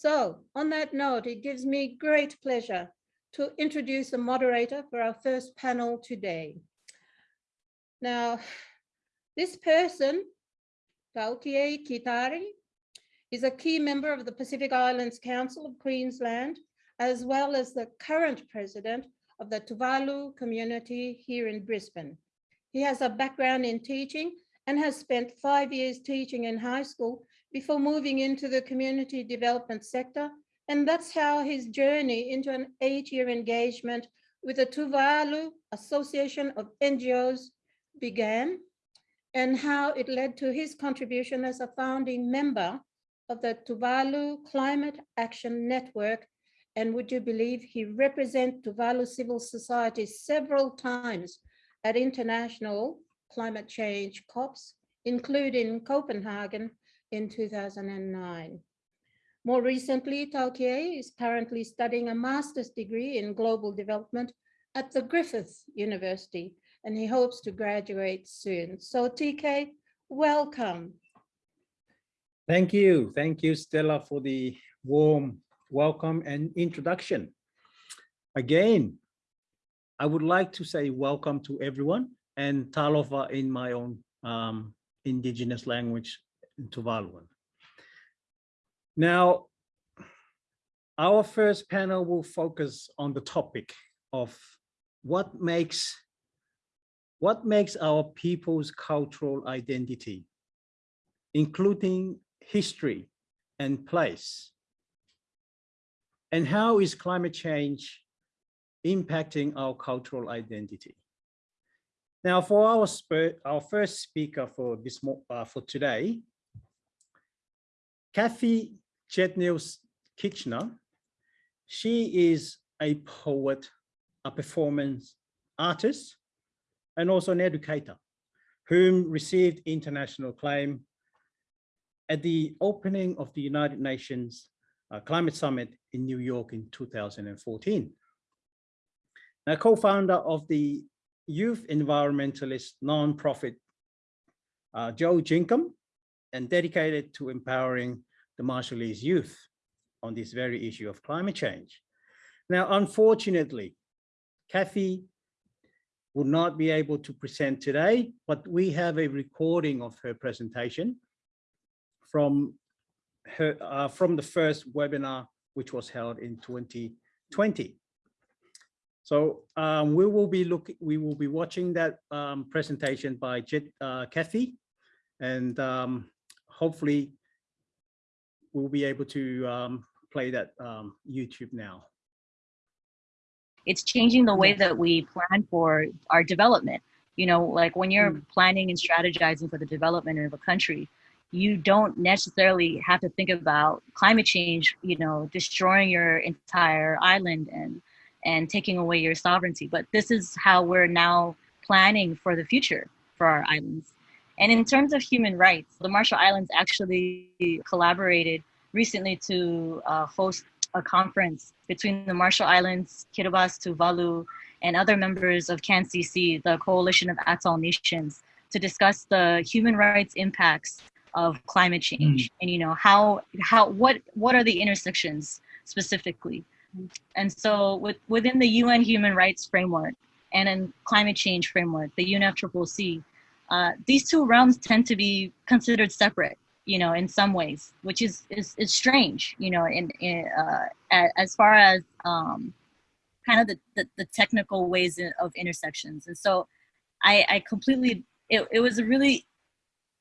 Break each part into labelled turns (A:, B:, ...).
A: So on that note, it gives me great pleasure to introduce the moderator for our first panel today. Now, this person, Taukiei Kitara, is a key member of the Pacific Islands Council of Queensland, as well as the current president of the Tuvalu community here in Brisbane. He has a background in teaching and has spent five years teaching in high school before moving into the community development sector. And that's how his journey into an eight-year engagement with the Tuvalu Association of NGOs began and how it led to his contribution as a founding member of the Tuvalu Climate Action Network. And would you believe he represent Tuvalu civil society several times at international climate change COPs, including Copenhagen in 2009. More recently, Taukiei is currently studying a master's degree in global development at the Griffith University and he hopes to graduate soon. So TK, welcome.
B: Thank you. Thank you, Stella, for the warm welcome and introduction. Again, I would like to say welcome to everyone and talofa in my own um, indigenous language, Tuvaluan. Now, our first panel will focus on the topic of what makes what makes our people's cultural identity, including history and place? And how is climate change impacting our cultural identity? Now, for our, our first speaker for this uh, for today, Kathy Chetnils Kitchener, she is a poet, a performance artist, and also an educator whom received international acclaim at the opening of the United Nations uh, Climate Summit in New York in 2014. Now, co-founder of the youth environmentalist nonprofit uh, Jo-Jikum and dedicated to empowering the Marshallese youth on this very issue of climate change. Now, unfortunately, Kathy will not be able to present today, but we have a recording of her presentation from her uh, from the first webinar, which was held in 2020. So um, we will be looking, we will be watching that um, presentation by Jet, uh, Kathy, and um, hopefully we'll be able to um, play that um, YouTube now.
C: It's changing the way that we plan for our development. You know, like when you're mm. planning and strategizing for the development of a country, you don't necessarily have to think about climate change, you know, destroying your entire island and and taking away your sovereignty. But this is how we're now planning for the future for our islands. And in terms of human rights, the Marshall Islands actually collaborated recently to uh, host a conference between the Marshall Islands, Kiribati, Tuvalu, and other members of CANCC, the Coalition of Atoll Nations, to discuss the human rights impacts of climate change mm. and you know how how what what are the intersections specifically and so with, within the UN human rights framework and in climate change framework, the UNFCCC, uh, these two realms tend to be considered separate, you know, in some ways, which is, is, is strange, you know, in, in uh, as far as um, kind of the, the, the, technical ways of intersections. And so I, I completely, it, it was a really,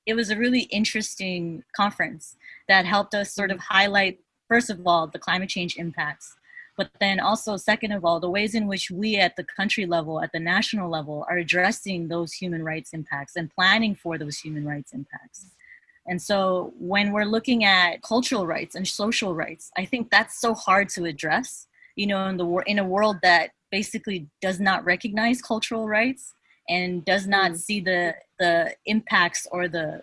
C: it was a really interesting conference that helped us sort of highlight, first of all, the climate change impacts, but then also second of all, the ways in which we at the country level, at the national level, are addressing those human rights impacts and planning for those human rights impacts. And so when we're looking at cultural rights and social rights, I think that's so hard to address, you know, in the in a world that basically does not recognize cultural rights and does not mm. see the the impacts or the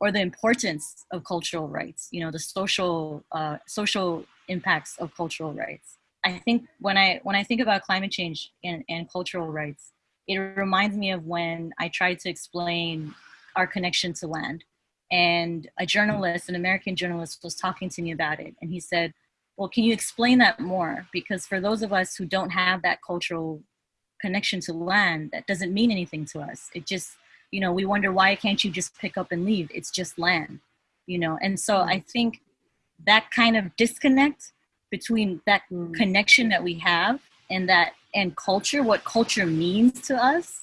C: or the importance of cultural rights, you know, the social uh, social impacts of cultural rights. I think when I when I think about climate change and, and cultural rights, it reminds me of when I tried to explain our connection to land. and a journalist, an American journalist was talking to me about it. And he said, well, can you explain that more? Because for those of us who don't have that cultural connection to land, that doesn't mean anything to us. It just, you know, we wonder why can't you just pick up and leave? It's just land, you know? And so mm-hmm. I think that kind of disconnect between that
A: Mm.
C: connection that we have and that and culture, what culture means to us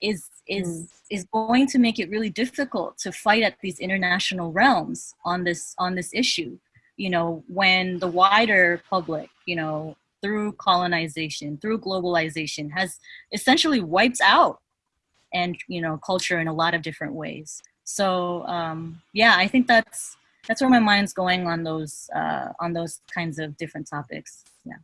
C: is is
A: Mm.
C: is going to make it really difficult to fight at these international realms on this on this issue you know when the wider public you know through colonization through globalization has essentially wiped out and you know culture in a lot of different ways so um yeah i think that's that's where my mind's going on those uh on those kinds of different topics. Yeah.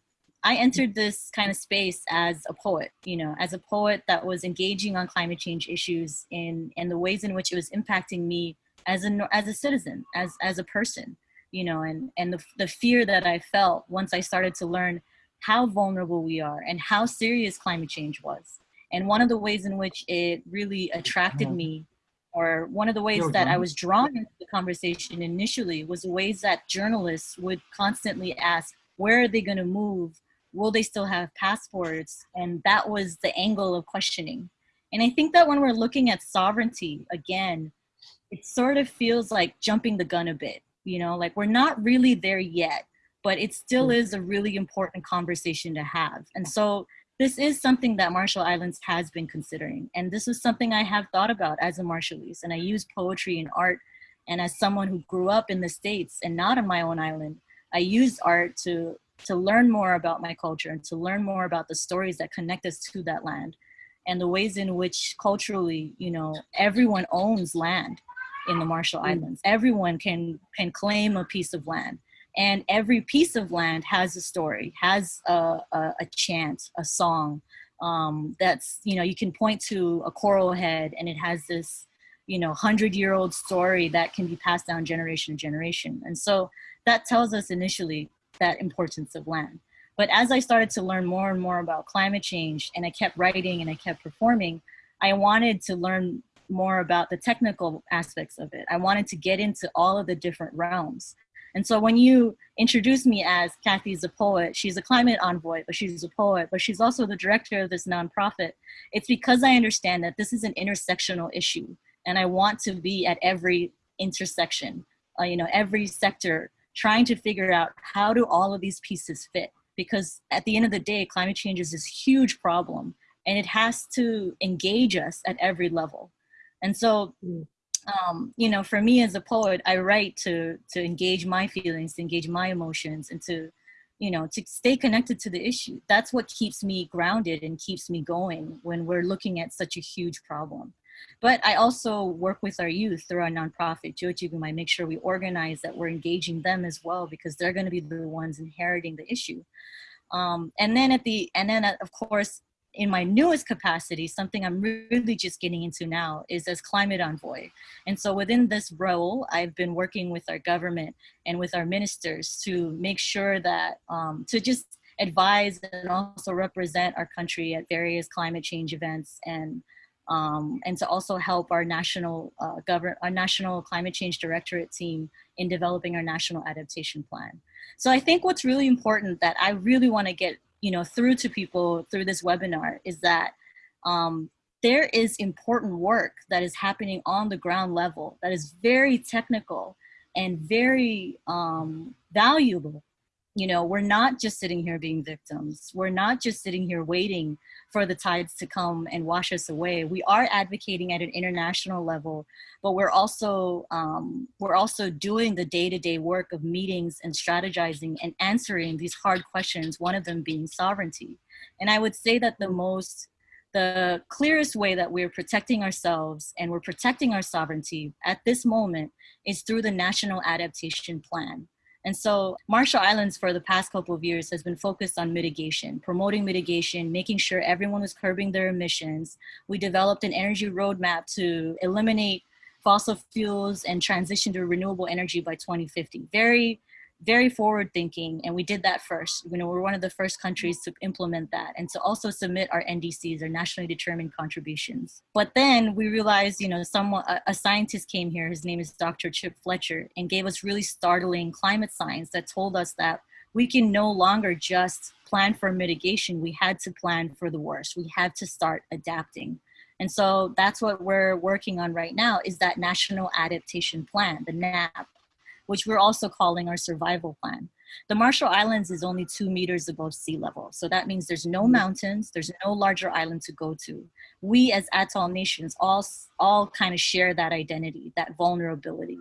C: I entered this kind of space as a poet, you know, as a poet that was engaging on climate change issues in, and the ways in which it was impacting me as a, as a citizen, as, as a person, you know, and, and the, the fear that I felt once I started to learn how vulnerable we are and how serious climate change was. And one of the ways in which it really attracted me or one of the ways that I was drawn into the conversation initially was the ways that journalists would constantly ask, where are they going to move? Will they still have passports? And that was the angle of questioning. And I think that when we're looking at sovereignty, again, it sort of feels like jumping the gun a bit, you know, like we're not really there yet, but it still is a really important conversation to have. And so this is something that Marshall Islands has been considering. And this is something I have thought about as a Marshallese. And I use poetry and art. And as someone who grew up in the States and not on my own island, I used art to, to learn more about my culture and to learn more about the stories that connect us to that land and the ways in which culturally, you know, everyone owns land in the Marshall mm. Islands. Everyone can, can claim a piece of land and every piece of land has a story has a, a, a chant a song um, that's you know you can point to a coral head and it has this you know hundred year old story that can be passed down generation to generation. And so that tells us initially that importance of land. But as i started to learn more and more about climate change and i kept writing and i kept performing i wanted to learn more about the technical aspects of it. I wanted to get into all of the different realms and so when you introduce me as Kathy's a poet, she's a climate envoy, but she's a poet, but she's also the director of this nonprofit. It's because I understand that this is an intersectional issue and I want to be at every intersection, uh, you know, every sector, trying to figure out how do all of these pieces fit? Because at the end of the day, climate change is this huge problem and it has to engage us at every level. And so um, you know, for me as a poet, I write to to engage my feelings, to engage my emotions, and to, you know, to stay connected to the issue. That's what keeps me grounded and keeps me going when we're looking at such a huge problem. But I also work with our youth through our nonprofit, Jo-Jikum. I make sure we organize that we're engaging them as well because they're going to be the ones inheriting the issue. Um, and then at the and then of course in my newest capacity, something I'm really just getting into now is as climate envoy. And so within this role, I've been working with our government and with our ministers to make sure that, um, to just advise and also represent our country at various climate change events and um, and to also help our national uh, govern our national climate change directorate team in developing our national adaptation plan. So I think what's really important that I really want to get you know, through to people through this webinar is that um, there is important work that is happening on the ground level that is very technical and very um, valuable. You know, we're not just sitting here being victims. We're not just sitting here waiting for the tides to come and wash us away. We are advocating at an international level, but we're also um, we're also doing the day-to-day -day work of meetings and strategizing and answering these hard questions. One of them being sovereignty, and I would say that the most the clearest way that we're protecting ourselves and we're protecting our sovereignty at this moment is through the National Adaptation Plan. And so Marshall Islands for the past couple of years has been focused on mitigation, promoting mitigation, making sure everyone was curbing their emissions. We developed an energy roadmap to eliminate fossil fuels and transition to renewable energy by 2050. Very, very forward thinking and we did that first. You know we're one of the first countries to implement that and to also submit our ndcs our nationally determined contributions. But then we realized you know someone a, a scientist came here his name is dr chip fletcher and gave us really startling climate science that told us that we can no longer just plan for mitigation. We had to plan for the worst. We had to start adapting. And so that's what we're working on right now is that national adaptation plan the nap which we're also calling our survival plan. The Marshall Islands is only two meters above sea level. So that means there's no mountains, there's no larger island to go to. We as atoll nations all, all kind of share that identity, that vulnerability.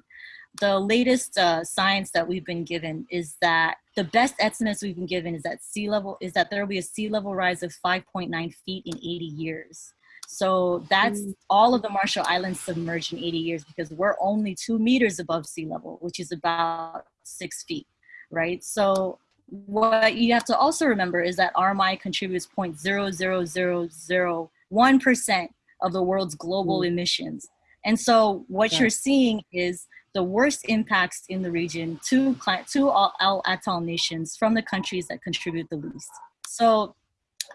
C: The latest uh, science that we've been given is that the best estimates we've been given is that sea level, is that there will be a sea level rise of 5.9 feet in 80 years. So that's mm. all of the Marshall Islands submerged in 80 years because we're only two meters above sea level, which is about six feet, right? So what you have to also remember is that RMI contributes 0.00001% of the world's global mm. emissions. And so what yeah. you're seeing is the worst impacts in the region to, to all, all atoll nations from the countries that contribute the least. So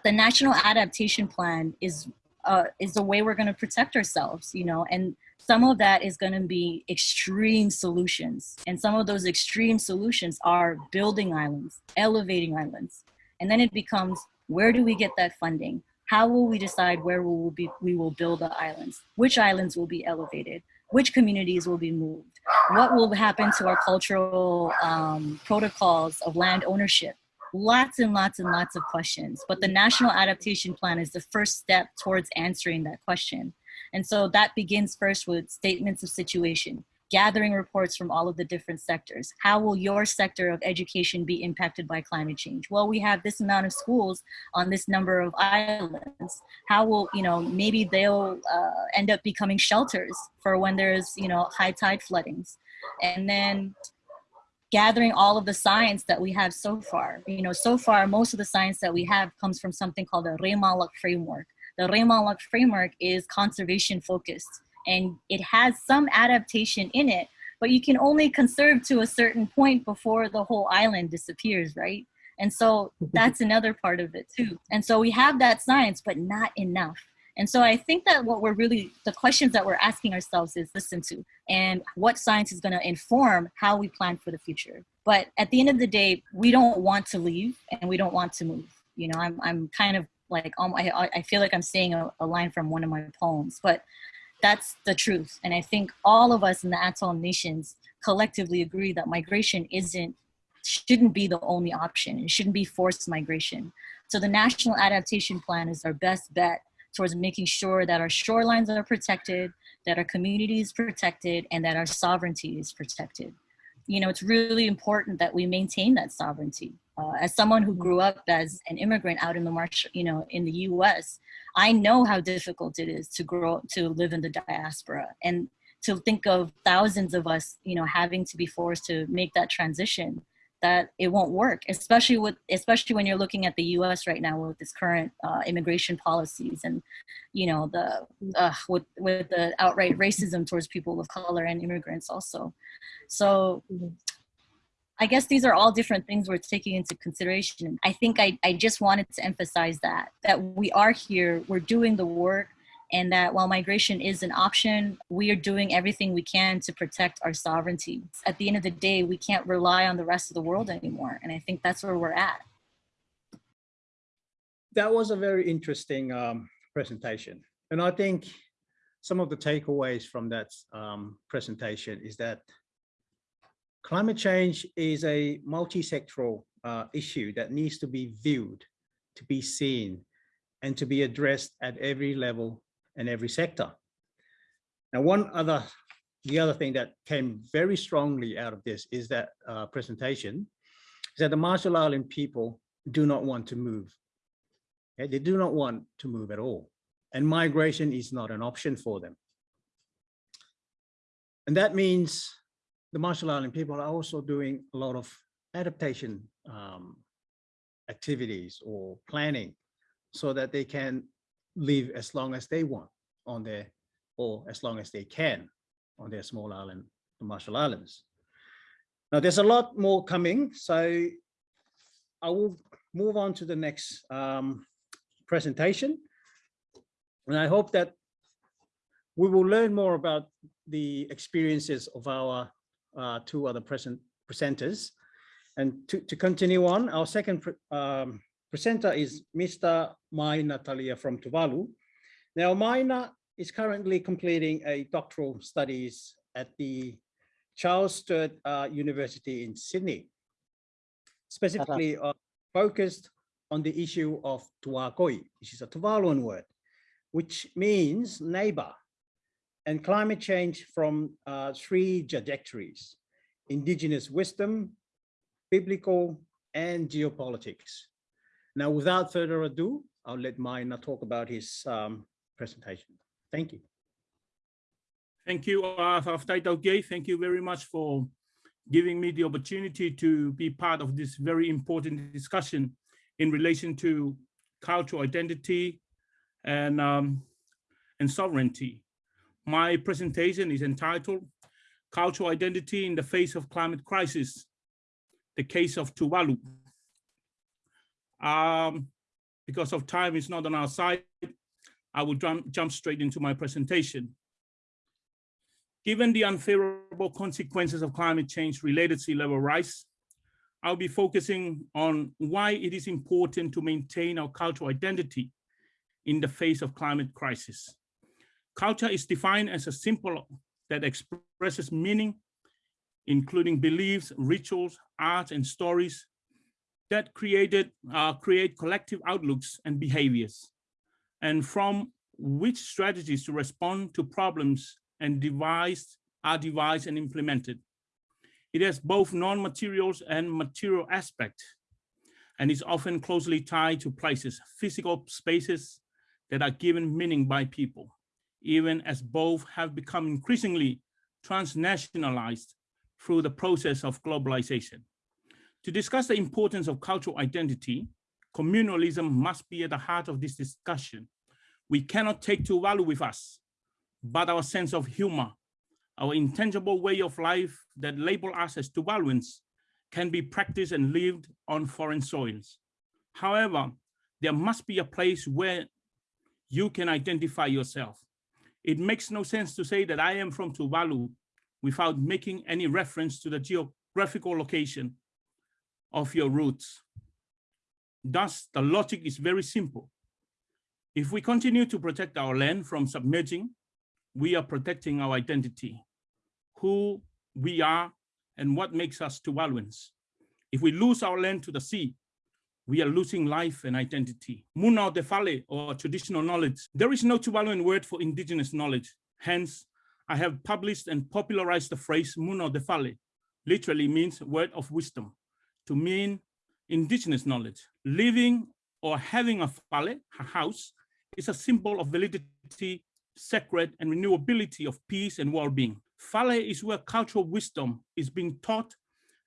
C: the National Adaptation Plan is uh, is the way we're going to protect ourselves, you know, and some of that is going to be extreme solutions. And some of those extreme solutions are building islands, elevating islands. And then it becomes, where do we get that funding? How will we decide where we will, be, we will build the islands? Which islands will be elevated? Which communities will be moved? What will happen to our cultural um, protocols of land ownership? Lots and lots and lots of questions, but the National Adaptation Plan is the first step towards answering that question. And so that begins first with statements of situation, gathering reports from all of the different sectors. How will your sector of education be impacted by climate change? Well, we have this amount of schools on this number of islands. How will, you know, maybe they'll uh, end up becoming shelters for when there's, you know, high tide floodings. And then gathering all of the science that we have so far. You know, so far, most of the science that we have comes from something called the Reimaanlok framework. The Reimaanlok framework is conservation focused and it has some adaptation in it, but you can only conserve to a certain point before the whole island disappears, right? And so that's another part of it too. And so we have that science, but not enough. And so I think that what we're really, the questions that we're asking ourselves is listen to, and what science is gonna inform how we plan for the future. But at the end of the day, we don't want to leave and we don't want to move. You know, I'm, I'm kind of like, um, I, I feel like I'm saying a, a line from one of my poems, but that's the truth. And I think all of us in the atoll nations collectively agree that migration isn't, shouldn't be the only option. It shouldn't be forced migration. So the National Adaptation Plan is our best bet towards making sure that our shorelines are protected, that our community is protected, and that our sovereignty is protected. You know, it's really important that we maintain that sovereignty. Uh, as someone who grew up as an immigrant out in the march, you know, in the U.S., I know how difficult it is to grow to live in the diaspora and to think of thousands of us, you know, having to be forced to make that transition that it won't work, especially with especially when you're looking at the U.S. right now with this current uh, immigration policies and you know the uh, with with the outright racism towards people of color and immigrants also. So I guess these are all different things we're taking into consideration. I think I, I just wanted to emphasize that that we are here, we're doing the work, and that while migration is an option, we are doing everything we can to protect our sovereignty. At the end of the day, we can't rely on the rest of the world anymore. And I think that's where we're at.
B: That was a very interesting um, presentation. And I think some of the takeaways from that um, presentation is that climate change is a multi-sectoral uh, issue that needs to be viewed, to be seen, and to be addressed at every level in every sector. Now, one other, the other thing that came very strongly out of this is that uh, presentation, is that the Marshall Island people do not want to move. Okay? They do not want to move at all. And migration is not an option for them. And that means the Marshall Island people are also doing a lot of adaptation um, activities or planning so that they can live as long as they want on their, or as long as they can on their small island, the Marshall Islands. Now, there's a lot more coming, so I will move on to the next um, presentation. And I hope that we will learn more about the experiences of our uh, two other present presenters. And to, to continue on, our second um, presenter is Mr. Maina Talia from Tuvalu. Now, Maina is currently completing a doctoral studies at the Charles Sturt uh, University in Sydney, specifically uh, focused on the issue of Tuakoi, which is a Tuvaluan word, which means neighbor, and climate change from uh, three trajectories, indigenous wisdom, biblical, and geopolitics. Now, without further ado, I'll let Maina talk about his um, presentation. Thank you.
D: Thank you, uh, Gay. Thank you very much for giving me the opportunity to be part of this very important discussion in relation to cultural identity and, um, and sovereignty. My presentation is entitled Cultural Identity in the Face of Climate Crisis, the Case of Tuvalu. Um, because of time is not on our side, I will jump, jump straight into my presentation. Given the unfavorable consequences of climate change related sea level rise, I'll be focusing on why it is important to maintain our cultural identity in the face of climate crisis. Culture is defined as a symbol that expresses meaning, including beliefs, rituals, art, and stories that created uh, create collective outlooks and behaviors, and from which strategies to respond to problems and devised are devised and implemented. It has both non-materials and material aspect, and is often closely tied to places, physical spaces that are given meaning by people, even as both have become increasingly transnationalized through the process of globalization. To discuss the importance of cultural identity, communalism must be at the heart of this discussion. We cannot take Tuvalu with us, but our sense of humor, our intangible way of life that label us as Tuvaluans can be practiced and lived on foreign soils. However, there must be a place where you can identify yourself. It makes no sense to say that I am from Tuvalu without making any reference to the geographical location of your roots. Thus, the logic is very simple. If we continue to protect our land from submerging, we are protecting our identity, who we are and what makes us Tuvaluans. If we lose our land to the sea, we are losing life and identity. Muna de Fale, or traditional knowledge. There is no Tuvaluan word for indigenous knowledge. Hence, I have published and popularized the phrase Muna de Fale, literally means word of wisdom, to mean indigenous knowledge. Living or having a fale, a house, is a symbol of validity sacred and renewability of peace and well-being. Fale is where cultural wisdom is being taught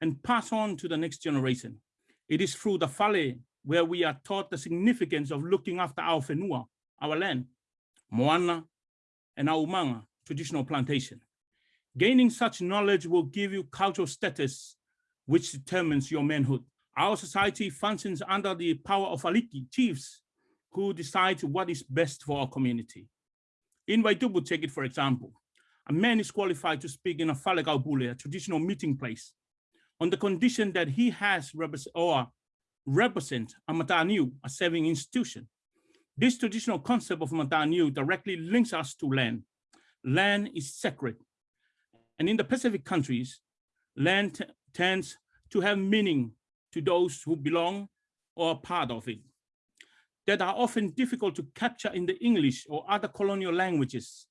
D: and passed on to the next generation. It is through the Fale where we are taught the significance of looking after our whenua, our land, moana, and our umanga, traditional plantation. Gaining such knowledge will give you cultural status, which determines your manhood. Our society functions under the power of aliki, chiefs, who decide what is best for our community. In Vaitupu, take it for example, a man is qualified to speak in a Falekaupule, a traditional meeting place, on the condition that he has represent, or represent a mataniu, a saving institution. This traditional concept of mataniu directly links us to land. Land is sacred. And in the Pacific countries, land tends to have meaning to those who belong or are part of it that are often difficult to capture in the English or other colonial languages.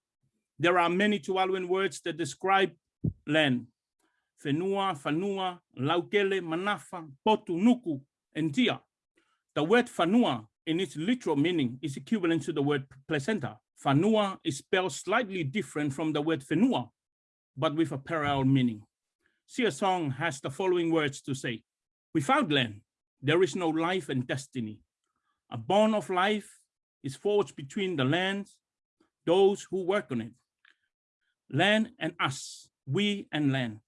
D: There are many Tuvaluan words that describe land. Whenua, Fanua, Laukele, Manafa, Potu, Nuku, and Tia. The word Fanua in its literal meaning is equivalent to the word placenta. Fanua is spelled slightly different from the word Whenua, but with a parallel meaning. Sia Song has the following words to say. Without land, there is no life and destiny. A bond of life is forged between the land, those who work on it. Land and us, we and land.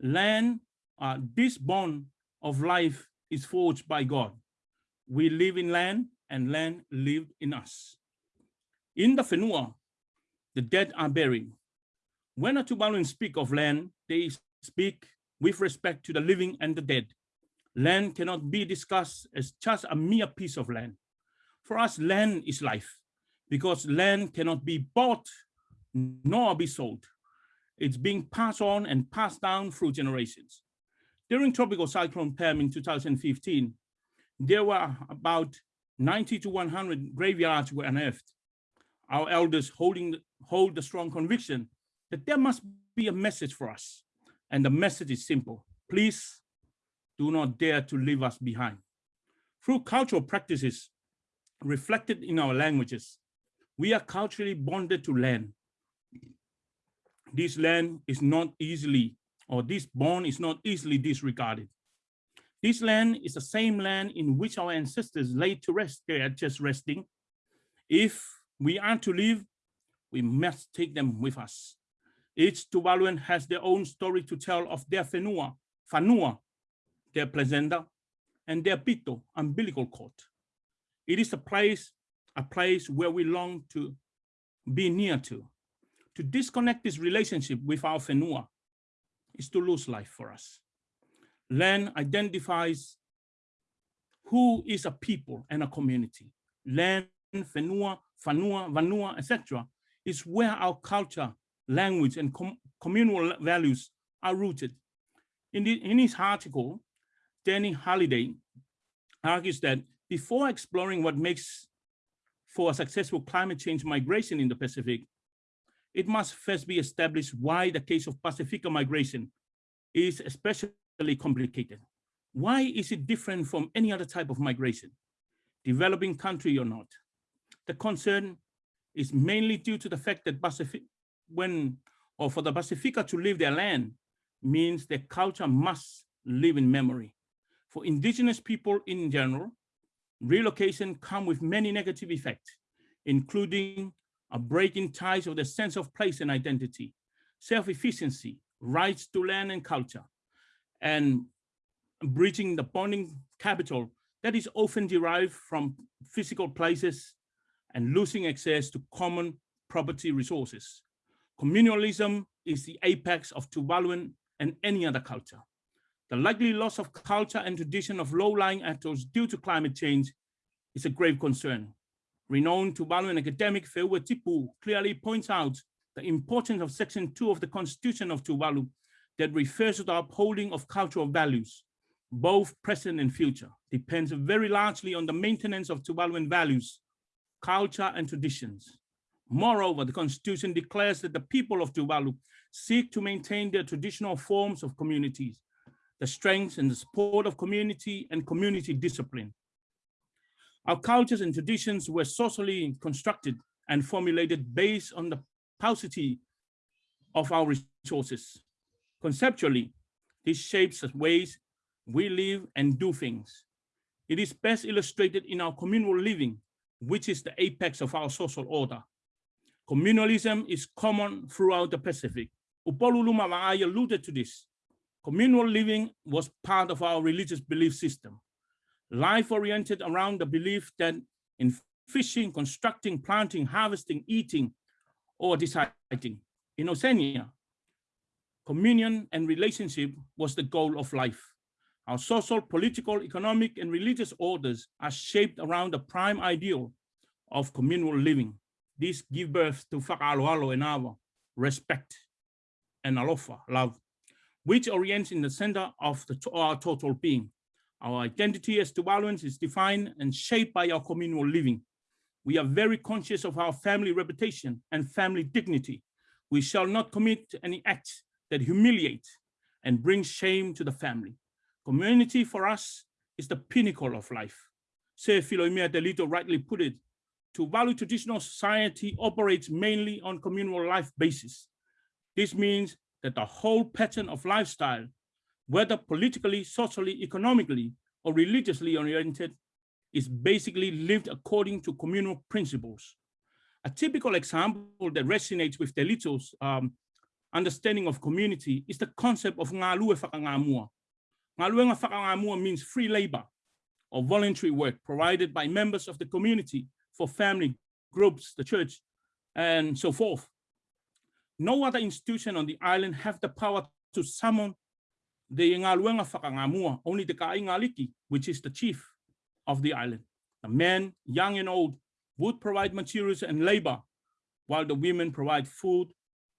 D: Land uh, this bond of life is forged by God. We live in land and land lived in us. In the Whenua, the dead are buried. When a Tuvaluan speak of land, they speak with respect to the living and the dead. Land cannot be discussed as just a mere piece of land. For us, land is life because land cannot be bought nor be sold. It's being passed on and passed down through generations. During Tropical Cyclone Pam in 2015, there were about 90 to 100 graveyards were unearthed. Our elders holding, hold the strong conviction that there must be a message for us. And the message is simple. Please do not dare to leave us behind. Through cultural practices reflected in our languages, we are culturally bonded to land. This land is not easily, or this bond is not easily disregarded. This land is the same land in which our ancestors laid to rest. They are just resting. If we are to live, we must take them with us. Each Tuvaluan has their own story to tell of their Whenua, Fanua, their placenta, and their pito, umbilical cord. It is a place, a place where we long to be near to. To disconnect this relationship with our Whenua is to lose life for us. Land identifies who is a people and a community. Land, Whenua, Fanua, Vanua, etc. is where our culture, language, and com communal values are rooted. In, the, in his article, Danny Halliday argues that before exploring what makes for a successful climate change migration in the Pacific, it must first be established why the case of Pacifica migration is especially complicated. Why is it different from any other type of migration, developing country or not? The concern is mainly due to the fact that Pacific, when, or for the Pacifica to leave their land, means their culture must live in memory. For indigenous people in general, relocation come with many negative effects, including a break in ties of the sense of place and identity, self-efficiency, rights to land and culture, and breaching the bonding capital that is often derived from physical places and losing access to common property resources. Communalism is the apex of Tuvaluan and any other culture. The likely loss of culture and tradition of low-lying atolls due to climate change is a grave concern. Renowned Tuvaluan academic Feua Tipu clearly points out the importance of section two of the constitution of Tuvalu that refers to the upholding of cultural values, both present and future, depends very largely on the maintenance of Tuvaluan values, culture and traditions. Moreover, the constitution declares that the people of Tuvalu seek to maintain their traditional forms of communities, the strengths and the support of community and community discipline, our cultures and traditions were socially constructed and formulated based on the paucity of our resources. Conceptually, this shapes the ways we live and do things. It is best illustrated in our communal living, which is the apex of our social order. Communalism is common throughout the Pacific. Upolu Lumā Vaai alluded to this. Communal living was part of our religious belief system life oriented around the belief that in fishing, constructing, planting, harvesting, eating, or deciding. In Oceania, communion and relationship was the goal of life. Our social, political, economic, and religious orders are shaped around the prime ideal of communal living. These give birth to whakaaloalo and awa, respect, and alofa, love, which orients in the center of the, our total being. Our identity as Tuvaluans is defined and shaped by our communal living. We are very conscious of our family reputation and family dignity. We shall not commit any acts that humiliate and bring shame to the family. Community for us is the pinnacle of life. Sir Filomena Delito rightly put it, Tuvalu traditional society operates mainly on communal life basis. This means that the whole pattern of lifestyle whether politically, socially, economically, or religiously oriented, is basically lived according to communal principles. A typical example that resonates with Delito's um, understanding of community is the concept of ngā lue whakangamua, Ngaluenga whakangamua means free labor or voluntary work provided by members of the community for family groups, the church, and so forth. No other institution on the island have the power to summon the Ngaluenga whakangamua, only the Kaingaliki, which is the chief of the island. The men, young and old, would provide materials and labor, while the women provide food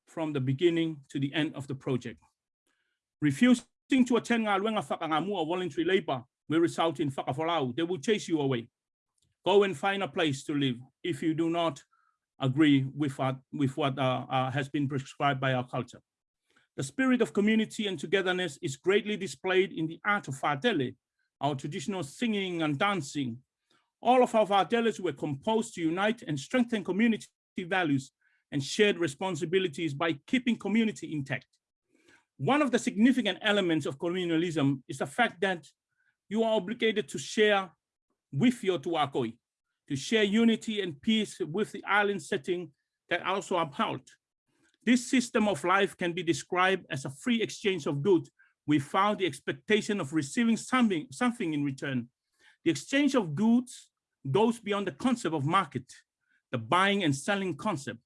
D: from the beginning to the end of the project. Refusing to attend Ngaluenga whakangamua voluntary labor will result in whakafolau. They will chase you away. Go and find a place to live if you do not agree with what, with what uh, uh, has been prescribed by our culture. The spirit of community and togetherness is greatly displayed in the art of Fatele, our traditional singing and dancing. All of our Fateles were composed to unite and strengthen community values and shared responsibilities by keeping community intact. One of the significant elements of communalism is the fact that you are obligated to share with your Tuakoi, to share unity and peace with the island setting that also upheld. This system of life can be described as a free exchange of goods without the expectation of receiving something, something in return. The exchange of goods goes beyond the concept of market, the buying and selling concept.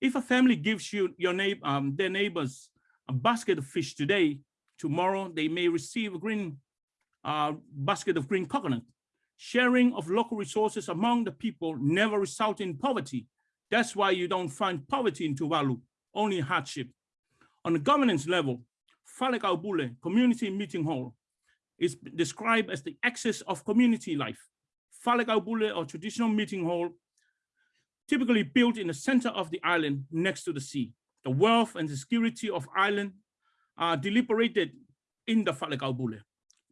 D: If a family gives you your neighbor, um, their neighbors a basket of fish today, tomorrow they may receive a green uh, basket of green coconut. Sharing of local resources among the people never result in poverty. That's why you don't find poverty in Tuvalu, only hardship. On the governance level, Falekaupule Community Meeting Hall is described as the axis of community life. Falekaupule or traditional meeting hall, typically built in the center of the island next to the sea. The wealth and the security of island are deliberated in the Falekaupule.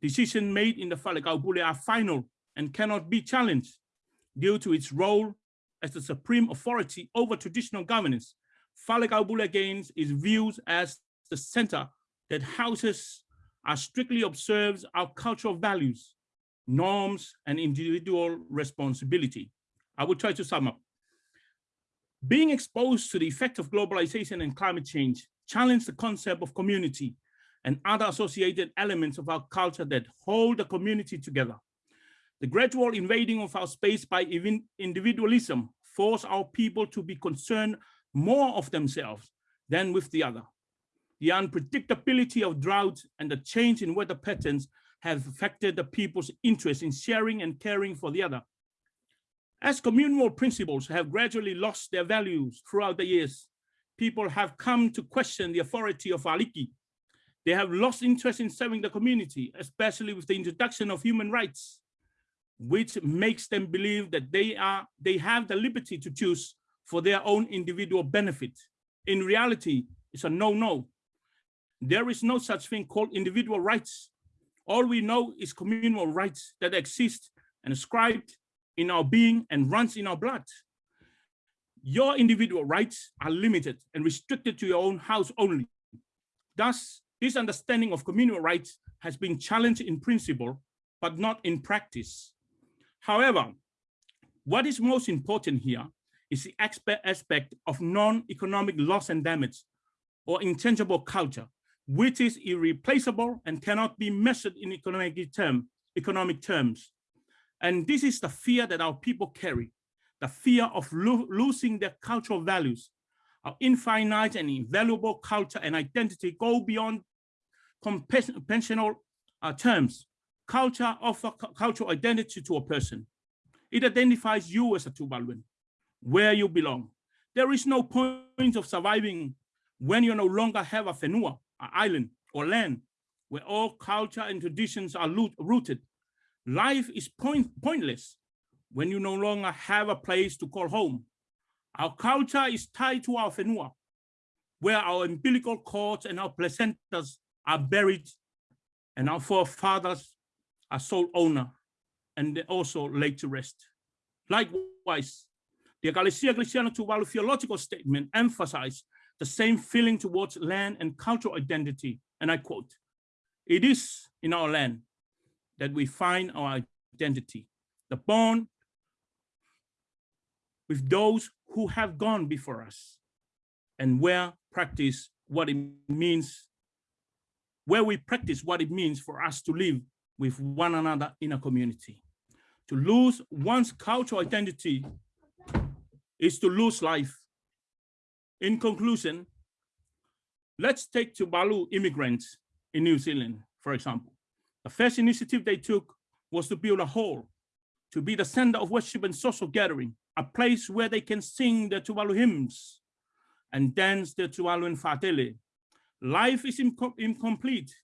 D: Decisions made in the Falekaupule are final and cannot be challenged due to its role as the supreme authority over traditional governance. Falekaupule gains is viewed as the center that houses are strictly observes our cultural values, norms, and individual responsibility. I will try to sum up. Being exposed to the effect of globalization and climate change challenge the concept of community and other associated elements of our culture that hold the community together. The gradual invading of our space by even individualism force our people to be concerned more of themselves than with the other. The unpredictability of drought and the change in weather patterns have affected the people's interest in sharing and caring for the other. As communal principles have gradually lost their values throughout the years, people have come to question the authority of Aliki. They have lost interest in serving the community, especially with the introduction of human rights, which makes them believe that they are they have the liberty to choose for their own individual benefit. In reality, it's a no-no. There is no such thing called individual rights. All we know is communal rights that exist and ascribed in our being and runs in our blood. Your individual rights are limited and restricted to your own house only. Thus, this understanding of communal rights has been challenged in principle, but not in practice. However, what is most important here is the expert aspect of non-economic loss and damage or intangible culture, which is irreplaceable and cannot be measured in economic, term, economic terms. And this is the fear that our people carry, the fear of lo losing their cultural values. Our infinite and invaluable culture and identity go beyond conventional uh, terms. Culture offers cultural identity to a person. It identifies you as a Tuvaluan, where you belong. There is no point of surviving when you no longer have a whenua, an island or land, where all culture and traditions are rooted Life is point, pointless when you no longer have a place to call home. Our culture is tied to our whenua, where our umbilical cords and our placentas are buried and our forefathers are sole owner and also laid to rest. Likewise, the Ekalesia Kelisiano Tuvalu theological statement emphasized the same feeling towards land and cultural identity. And I quote, it is in our land that we find our identity, the bond with those who have gone before us and where practice what it means where we practice what it means for us to live with one another in a community. To lose one's cultural identity is to lose life. In conclusion, let's take Tuvalu immigrants in New Zealand, for example. The first initiative they took was to build a hall, to be the center of worship and social gathering, a place where they can sing the Tuvalu hymns and dance the Tuvalu Fatele. Life is inco- incomplete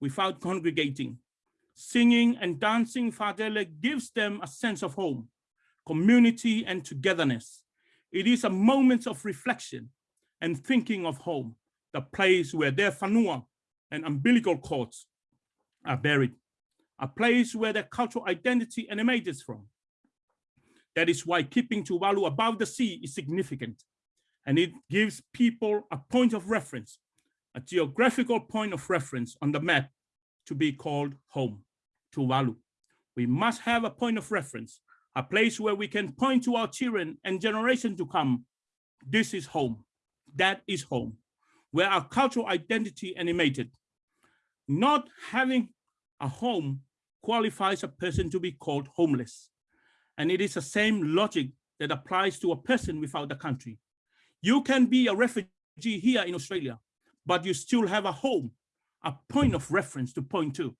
D: without congregating. Singing and dancing Fatele gives them a sense of home, community, and togetherness. It is a moment of reflection and thinking of home, the place where their fanua and umbilical cords are buried, a place where their cultural identity emanates from. That is why keeping Tuvalu above the sea is significant, and it gives people a point of reference, a geographical point of reference on the map to be called home, Tuvalu. We must have a point of reference, a place where we can point to our children and generation to come. This is home, that is home, where our cultural identity animated. Not having a home qualifies a person to be called homeless. And it is the same logic that applies to a person without a country. You can be a refugee here in Australia, but you still have a home, a point of reference to point to.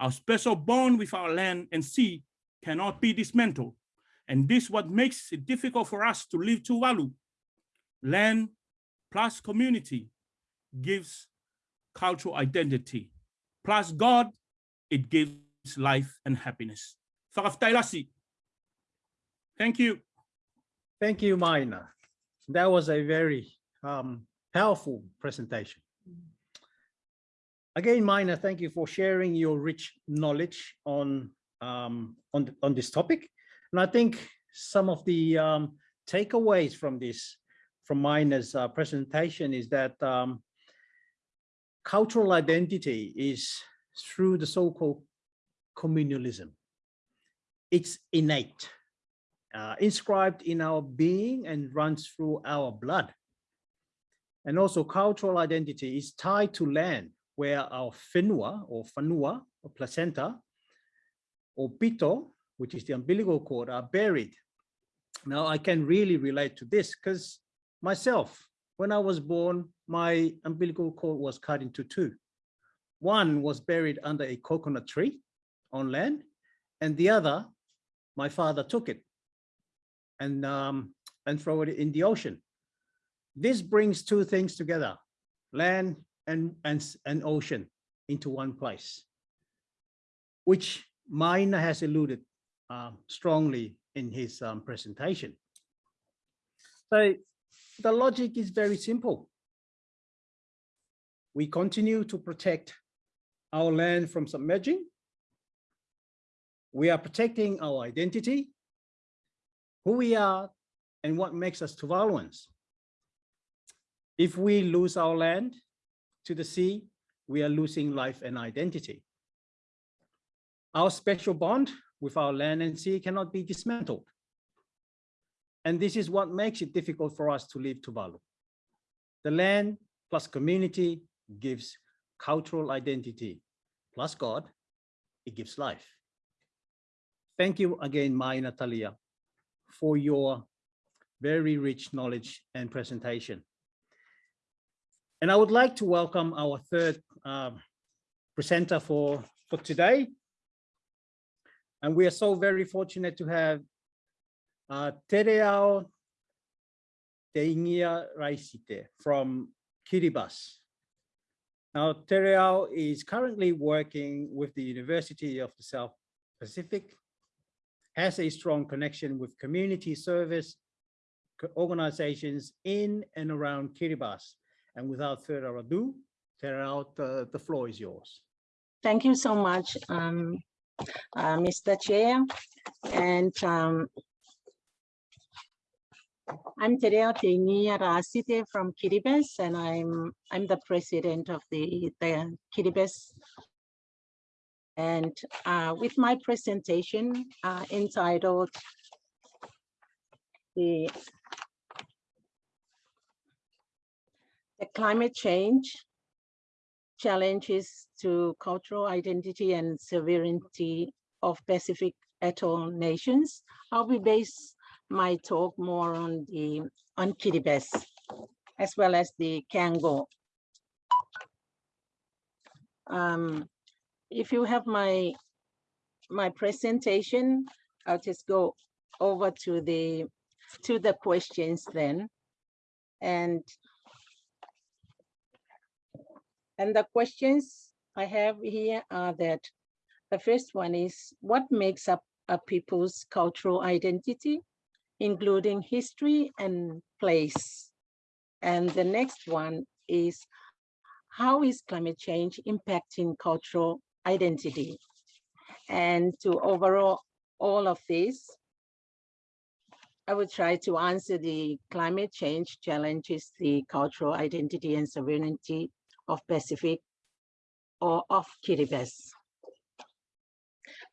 D: Our special bond with our land and sea cannot be dismantled. And this what makes it difficult for us to live Tuvalu. Land plus community gives cultural identity. Plus God, it gives life and happiness. Thank you.
B: Thank you, Maina. That was a very um, powerful presentation. Again, Maina, thank you for sharing your rich knowledge on, um, on, on this topic. And I think some of the um, takeaways from this, from Maina's uh, presentation is that um, cultural identity is through the so-called communalism. It's innate uh, inscribed in our being and runs through our blood. And also cultural identity is tied to land where our whenua or whanua or placenta or pito, which is the umbilical cord, are buried. Now I can really relate to this because myself, when I was born, my umbilical cord was cut into two. One was buried under a coconut tree on land, and the other, my father took it and um, and throw it in the ocean. This brings two things together, land and, and, and ocean into one place, which Maina has alluded uh, strongly in his um, presentation. So the logic is very simple. We continue to protect our land from submerging. We are protecting our identity who we are and what makes us Tuvaluans. If we lose our land to the sea, we are losing life and identity. Our special bond with our land and sea cannot be dismantled. And this is what makes it difficult for us to leave Tuvalu. The land plus community gives cultural identity, plus God, it gives life. Thank you again, Maina Talia, for your very rich knowledge and presentation. And I would like to welcome our third um, presenter for, for today. And we are so very fortunate to have uh, Tereao Teingia Raisite from Kiribati. Now, Tereao is currently working with the University of the South Pacific has a strong connection with community service organizations in and around Kiribati. And without further ado, Terao, the, the floor is yours.
E: Thank you so much, um, uh, Mr. Chair. And um, I'm Tereo Teingia Rasite from Kiribati, and I'm I'm the president of the, the Kiribati and uh, with my presentation uh, entitled the, the climate change challenges to cultural identity and sovereignty of Pacific atoll nations. I'll be base my talk more on the on Kiribati as well as the KANGO. Um, if you have my my presentation, I'll just go over to the to the questions then. And and the questions I have here are that the first one is what makes up a people's cultural identity, including history and place. And the next one is how is climate change impacting cultural identity? And to overall all of this, I would try to answer the climate change challenges, the cultural identity and sovereignty of Pacific or of Kiribati,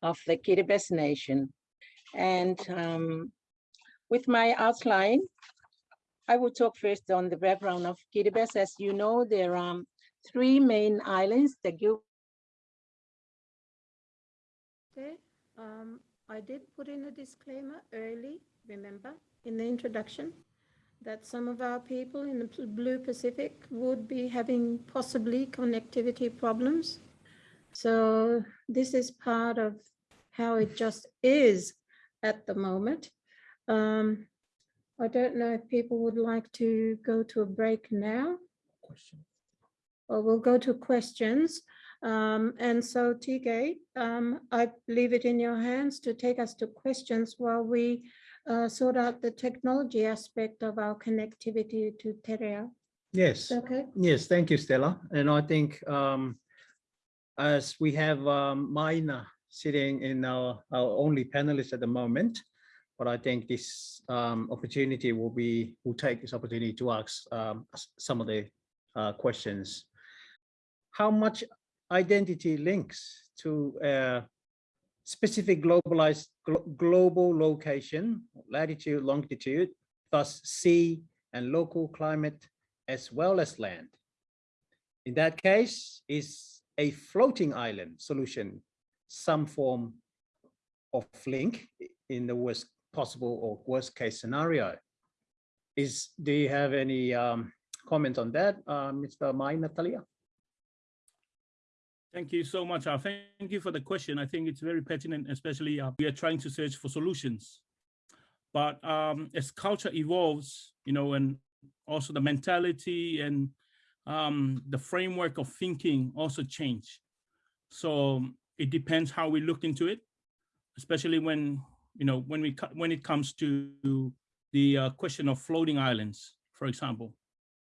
E: of the Kiribati nation. And um, with my outline, I will talk first on the background of Kiribati. As you know, there are three main islands, the Gil
A: Okay, um, I did put in a disclaimer early, remember, in the introduction, that some of our people in the Blue Pacific would be having possibly connectivity problems. So this is part of how it just is at the moment. Um, I don't know if people would like to go to a break now. Well, we'll go to questions. Um, and so Tige, um, I leave it in your hands to take us to questions while we uh, sort out the technology aspect of our connectivity to Terea.
B: Yes.
A: Okay,
B: Yes, thank you, Stella. And I think um, as we have um, Maina sitting in our, our only panelist at the moment, but I think this um, opportunity will be, will take this opportunity to ask um, some of the uh, questions. How much identity links to a specific globalized glo- global location, latitude, longitude, thus sea and local climate as well as land. In that case, is a floating island solution some form of link in the worst possible or worst case scenario? Is, do you have any um, comment on that, uh, Mr. Maina Talia?
D: Thank you so much. Thank you for the question. I think it's very pertinent, especially uh, we are trying to search for solutions. But um, as culture evolves, you know, and also the mentality and um, the framework of thinking also change. So it depends how we look into it, especially when, you know, when we, when it comes to the uh, question of floating islands, for example.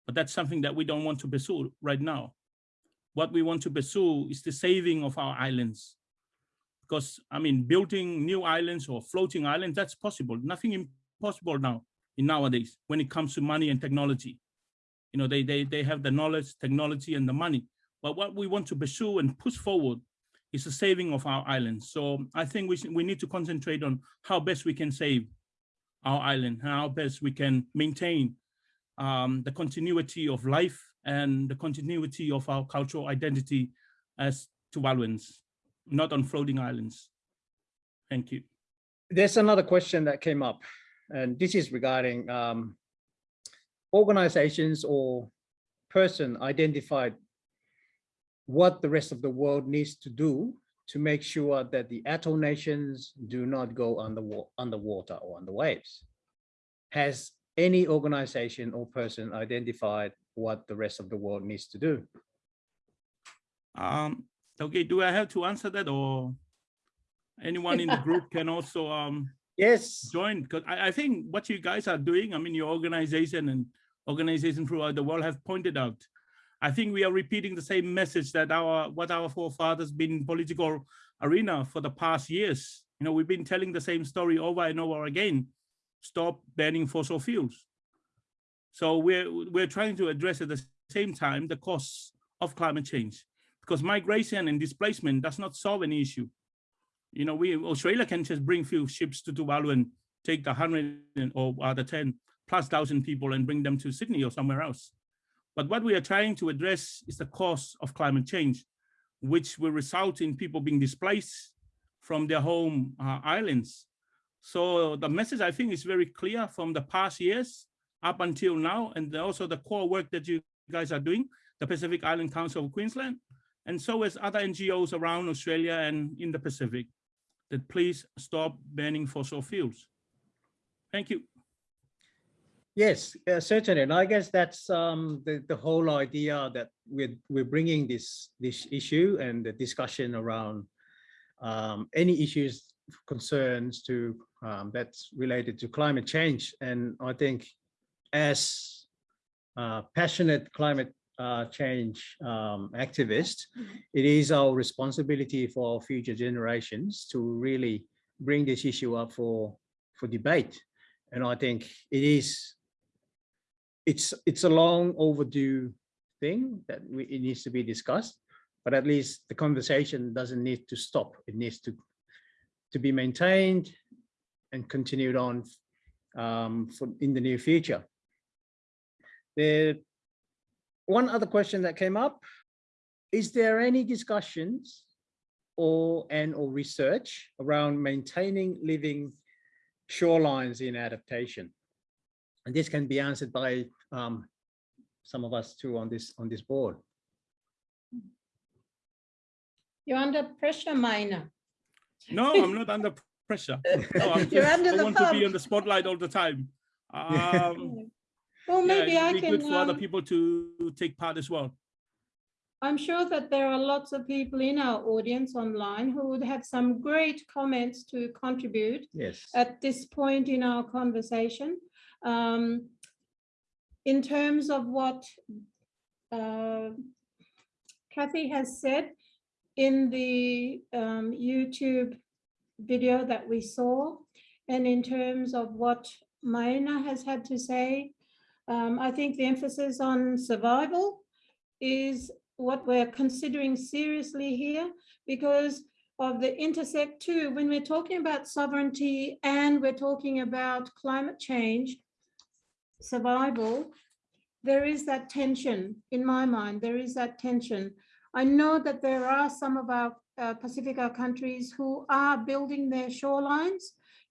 D: But that's something that we don't want to pursue right now what we want to pursue is the saving of our islands. Because, I mean, building new islands or floating islands, that's possible. Nothing impossible now in nowadays when it comes to money and technology. You know, they, they, they have the knowledge, technology, and the money. But what we want to pursue and push forward is the saving of our islands. So I think we, we need to concentrate on how best we can save our island, how best we can maintain um, the continuity of life and the continuity of our cultural identity as Tuvaluans, not on floating islands. Thank you.
B: There's another question that came up, and this is regarding um, organizations or person identified what the rest of the world needs to do to make sure that the atoll nations do not go under underwater or under waves. Has any organization or person identified what the rest of the world needs to do?
D: Um, okay, do I have to answer that or anyone in the group can also um,
B: Yes,
D: join? Because I, I think what you guys are doing, I mean, your organization and organization throughout the world have pointed out. I think we are repeating the same message that our what our forefathers been in political arena for the past years. You know, we've been telling the same story over and over again. Stop banning fossil fuels. So we're we're trying to address at the same time the costs of climate change because migration and displacement does not solve any issue. You know, we Australia can just bring few ships to Tuvalu and take the hundred or uh, the ten plus thousand people and bring them to Sydney or somewhere else. But what we are trying to address is the cause of climate change, which will result in people being displaced from their home uh, islands. So the message I think is very clear from the past years up until now, and also the core work that you guys are doing, the Pacific Island Council of Queensland, and so as other NGOs around Australia and in the Pacific, that please stop burning fossil fuels. Thank you.
B: Yes, uh, certainly. And I guess that's um, the, the whole idea that we're, we're bringing this, this issue and the discussion around um, any issues, concerns to um, that's related to climate change. And I think as uh, passionate climate uh, change um, activists, it is our responsibility for our future generations to really bring this issue up for, for debate. And I think it is it's it's a long overdue thing that we, it needs to be discussed, but at least the conversation doesn't need to stop. It needs to to be maintained and continued on um, for in the near future. The one other question that came up, is there any discussions or and or research around maintaining living shorelines in adaptation? And this can be answered by um, some of us too on this on this board.
A: You're under pressure, Maina.
D: No, I'm not under pressure. No, I'm
A: You're
D: just-
A: under
D: I
A: the
D: want to be
A: pump.
D: on the spotlight all the time. Um,
A: Well,
D: yeah,
A: maybe I
D: it'd be
A: can,
D: good for other
A: um,
D: people to take part as well.
A: I'm sure that there are lots of people in our audience online who would have some great comments to contribute
B: Yes.
A: at this point in our conversation. Um, in terms of what uh, Kathy has said in the um, YouTube video that we saw, and in terms of what Maina has had to say, um, I think the emphasis on survival is what we're considering seriously here because of the intersect too, when we're talking about sovereignty and we're talking about climate change, survival, there is that tension in my mind, there is that tension. I know that there are some of our uh, Pacifica countries who are building their shorelines,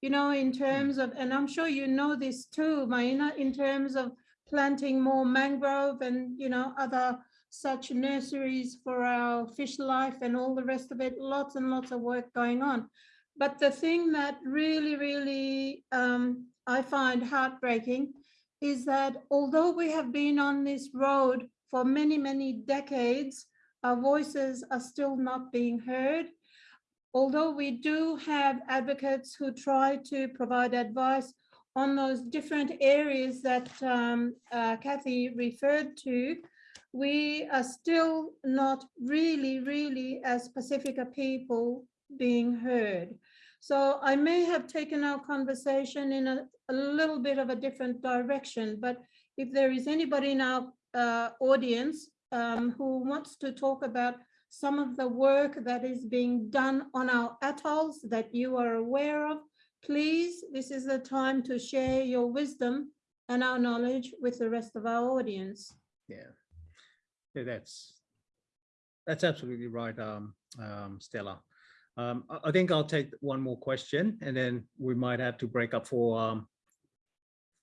A: you know, in terms of, and I'm sure you know this too, Maina, in terms of planting more mangrove and, you know, other such nurseries for our fish life and all the rest of it, lots and lots of work going on. But the thing that really, really um, I find heartbreaking is that although we have been on this road for many, many decades, our voices are still not being heard. Although we do have advocates who try to provide advice on those different areas that um, uh, Kathy referred to, we are still not really, really as Pacifica people being heard. So I may have taken our conversation in a, a little bit of a different direction, but if there is anybody in our uh, audience um, who wants to talk about some of the work that is being done on our atolls that you are aware of, please, this is the time to share your wisdom and our knowledge with the rest of our audience.
B: Yeah. Yeah, that's that's absolutely right, um, um, Stella. Um, I, think I'll take one more question and then we might have to break up for um,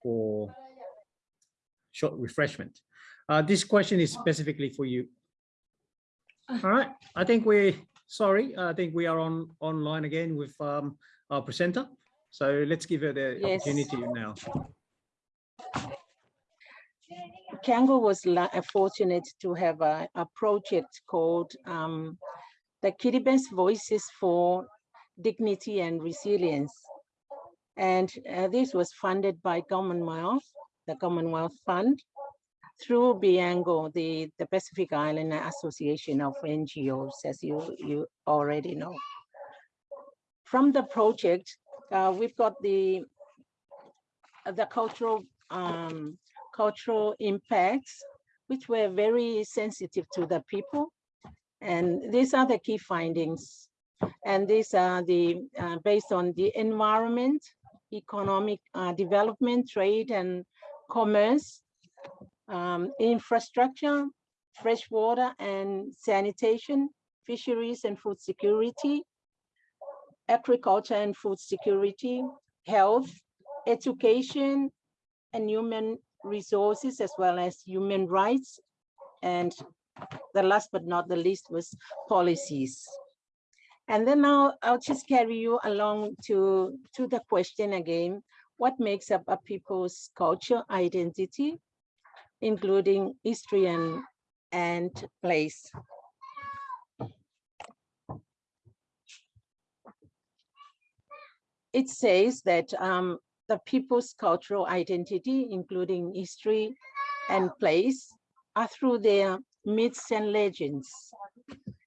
B: for short refreshment. Uh, this question is specifically for you. All right, I think we're sorry, I think we are on online again with um, our presenter. So let's give her the
E: Yes.
B: opportunity now.
E: KANGO was uh, fortunate to have a, a project called um, the Kiribati Voices for Dignity and Resilience. And uh, this was funded by Commonwealth, the Commonwealth Fund, through PIANGO, the, the Pacific Island Association of NGOs, as you, you already know. From the project, uh, we've got the, the cultural um, cultural impacts, which were very sensitive to the people. And these are the key findings. And these are the, uh, based on the environment, economic uh, development, trade and commerce, um, infrastructure, fresh water and sanitation, fisheries and food security, agriculture and food security, health, education, and human resources, as well as human rights. And the last but not the least was policies. And then now I'll just carry you along to, to the question again, what makes up a people's culture identity, including history and, and place. It says that um, the people's cultural identity, including history and place, are through their myths and legends.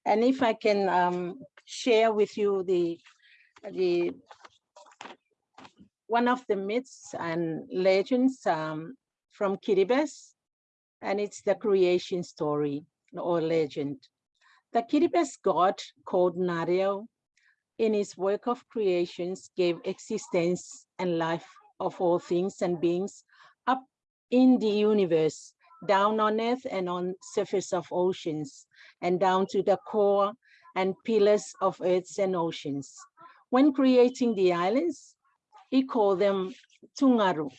E: And if I can um, share with you the, the one of the myths and legends um, from Kiribati, and it's the creation story or legend. The Kiribati god called Nareau in his work of creations gave existence and life of all things and beings up in the universe, down on earth and on surface of oceans, and down to the core and pillars of earths and oceans. When creating the islands, he called them Tungaru.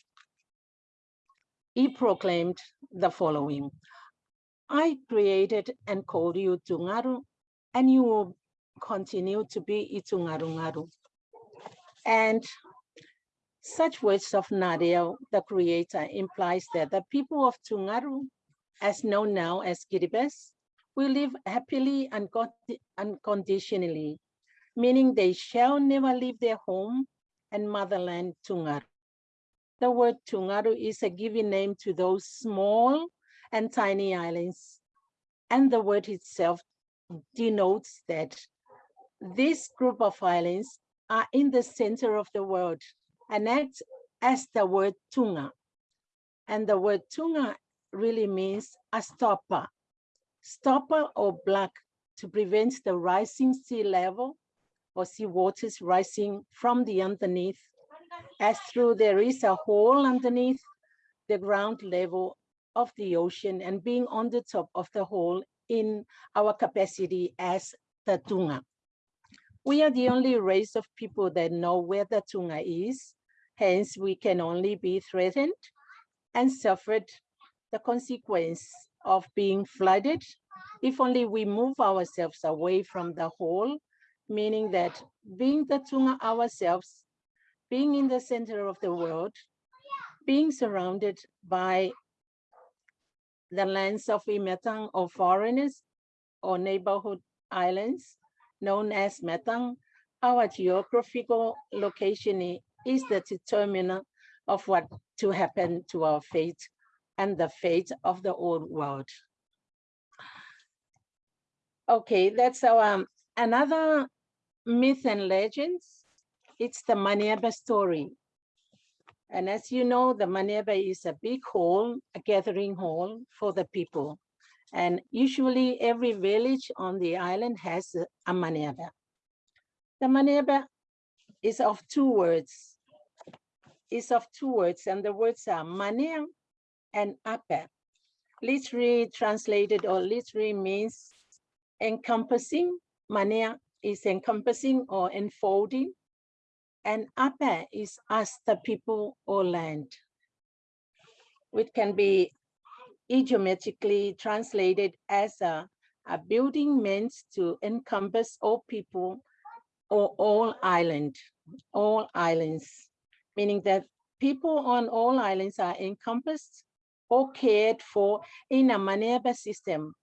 E: He proclaimed the following, I created and called you Tungaru, and you will continue to be Itungarungaru. And such words of Nareau, the creator, implies that the people of Tungaru, as known now as Kiribati, will live happily and unconditionally, meaning they shall never leave their home and motherland Tungaru. The word Tungaru is a given name to those small and tiny islands, and the word itself denotes that this group of islands are in the center of the world and act as the word Tunga. And the word Tunga really means a stopper, stopper or block to prevent the rising sea level or sea waters rising from the underneath as through there is a hole underneath the ground level of the ocean and being on the top of the hole in our capacity as the Tunga. We are the only race of people that know where the Tunga is. Hence, we can only be threatened and suffered the consequence of being flooded if only we move ourselves away from the hole, meaning that being the Tunga ourselves, being in the center of the world, being surrounded by the lands of Imetang or foreigners or neighborhood islands, known as Metang, our geographical location is the determinant of what to happen to our fate and the fate of the old world. Okay, that's our um, another myth and legends. It's the Maneaba story. And as you know, the Maneaba is a big hall, a gathering hall for the people. And usually every village on the island has a, a maneaba. The maneaba is of two words. Is of two words, and the words are mania and ape. Literally translated or literally means encompassing. Mania is encompassing or enfolding. And ape is as the people or land, which can be idiomatically translated as a, a building meant to encompass all people or all island, all islands, meaning that people on all islands are encompassed or cared for in a Maneaba system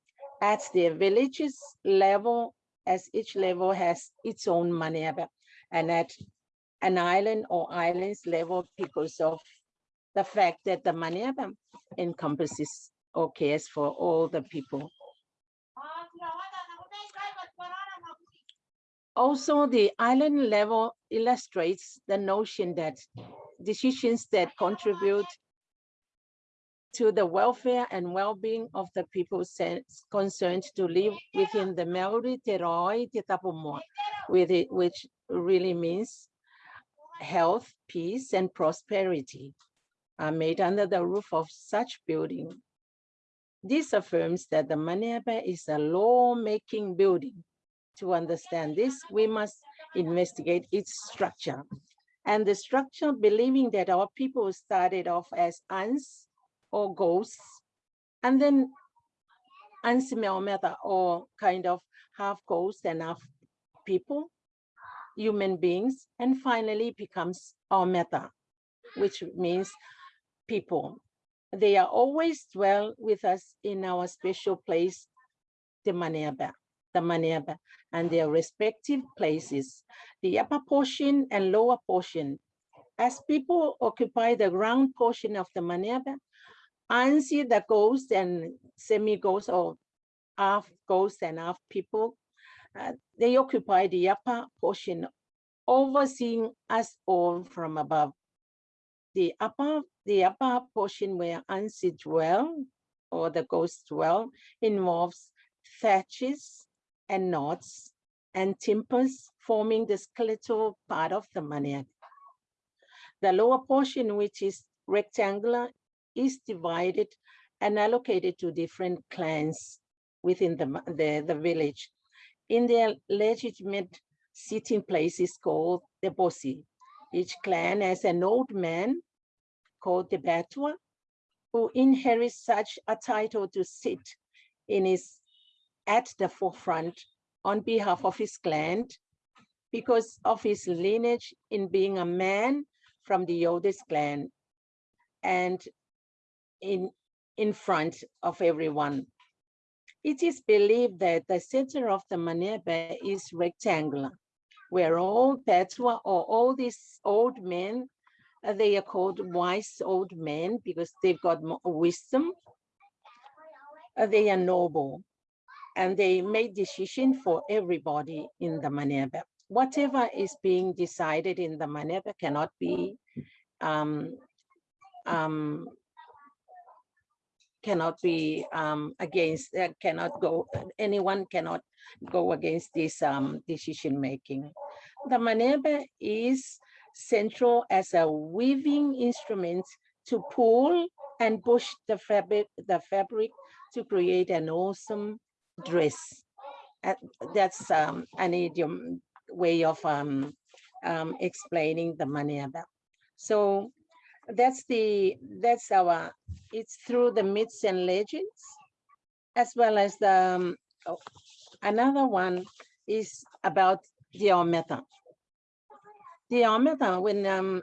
E: at the villages level, as each level has its own Maneaba, and at an island or islands level because of the fact that the Maneaba encompasses cares for all the people. Also, the island level illustrates the notion that decisions that contribute to the welfare and well-being of the people concerned to live within the Maori Te Roi Te with it, which really means health, peace, and prosperity are made under the roof of such building This affirms that the Maneaba is a law-making building. To understand this, we must investigate its structure. And the structure believing that our people started off as ants or ghosts, and then Ansimelmeta or kind of half ghosts and half people, human beings, and finally becomes our meta, which means people. They are always dwell with us in our special place, the Maneaba, the Maneaba, and their respective places, the upper portion and lower portion. As people occupy the ground portion of the Maneaba, Ansi, the ghost and semi-ghost or half ghosts and half people, uh, they occupy the upper portion, overseeing us all from above. The upper, the upper portion where Ansi dwell, or the ghosts dwell, involves thatches and knots and timbers forming the skeletal part of the maneaba. The lower portion, which is rectangular, is divided and allocated to different clans within the, the, the village. In their legitimate sitting place is called the Boti. Each clan has an old man called the Batua, who inherits such a title to sit in his at the forefront on behalf of his clan because of his lineage in being a man from the oldest clan and in, in front of everyone. It is believed that the center of the Maneaba is rectangular, where all Petua or all these old men, uh, they are called wise old men because they've got wisdom. Uh, they are noble and they make decision for everybody in the Maneaba. Whatever is being decided in the Maneaba cannot be um, um, cannot be um, against, uh, cannot go, anyone cannot go against this um, decision making. The maneaba is central as a weaving instrument to pull and push the fabric, the fabric to create an awesome dress. Uh, that's um, an idiom way of um, um, explaining the maneaba. So that's the that's our it's through the myths and legends as well as the um, oh, another one is about the Ometa. The Ometa, when um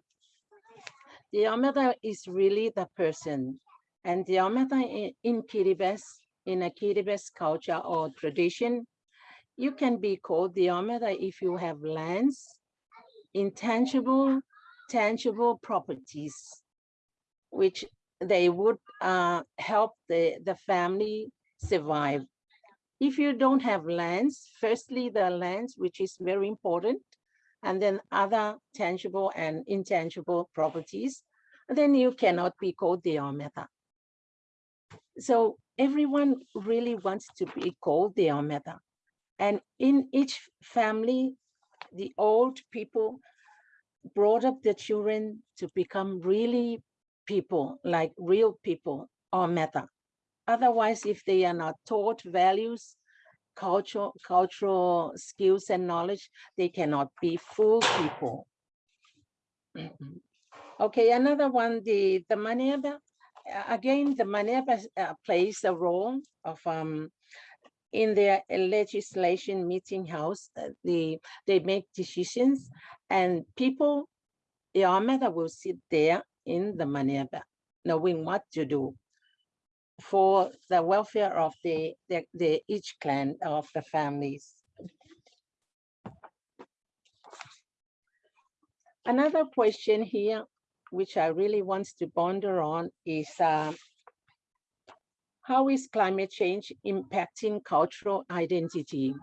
E: the Ometa is really the person and the Ometa in, in Kiribati, in a Kiribati culture or tradition, you can be called the Ometa if you have lands, intangible tangible properties, which they would uh, help the, the family survive. If you don't have lands, firstly, the lands, which is very important, and then other tangible and intangible properties, then you cannot be called the Ometa. So everyone really wants to be called the Ometa. And in each family, the old people brought up the children to become really people, like real people or meta. Otherwise, if they are not taught values, cultural, cultural skills and knowledge, they cannot be full people. okay, another one, the, the Maneaba, again, the Maneaba uh, plays a role of um, in their legislation meeting house, uh, the, they make decisions and people, the Ameda will sit there in the Maneaba, knowing what to do for the welfare of the, the, the each clan of the families. Another question here, which I really want to ponder on is uh, how is climate change impacting cultural identity?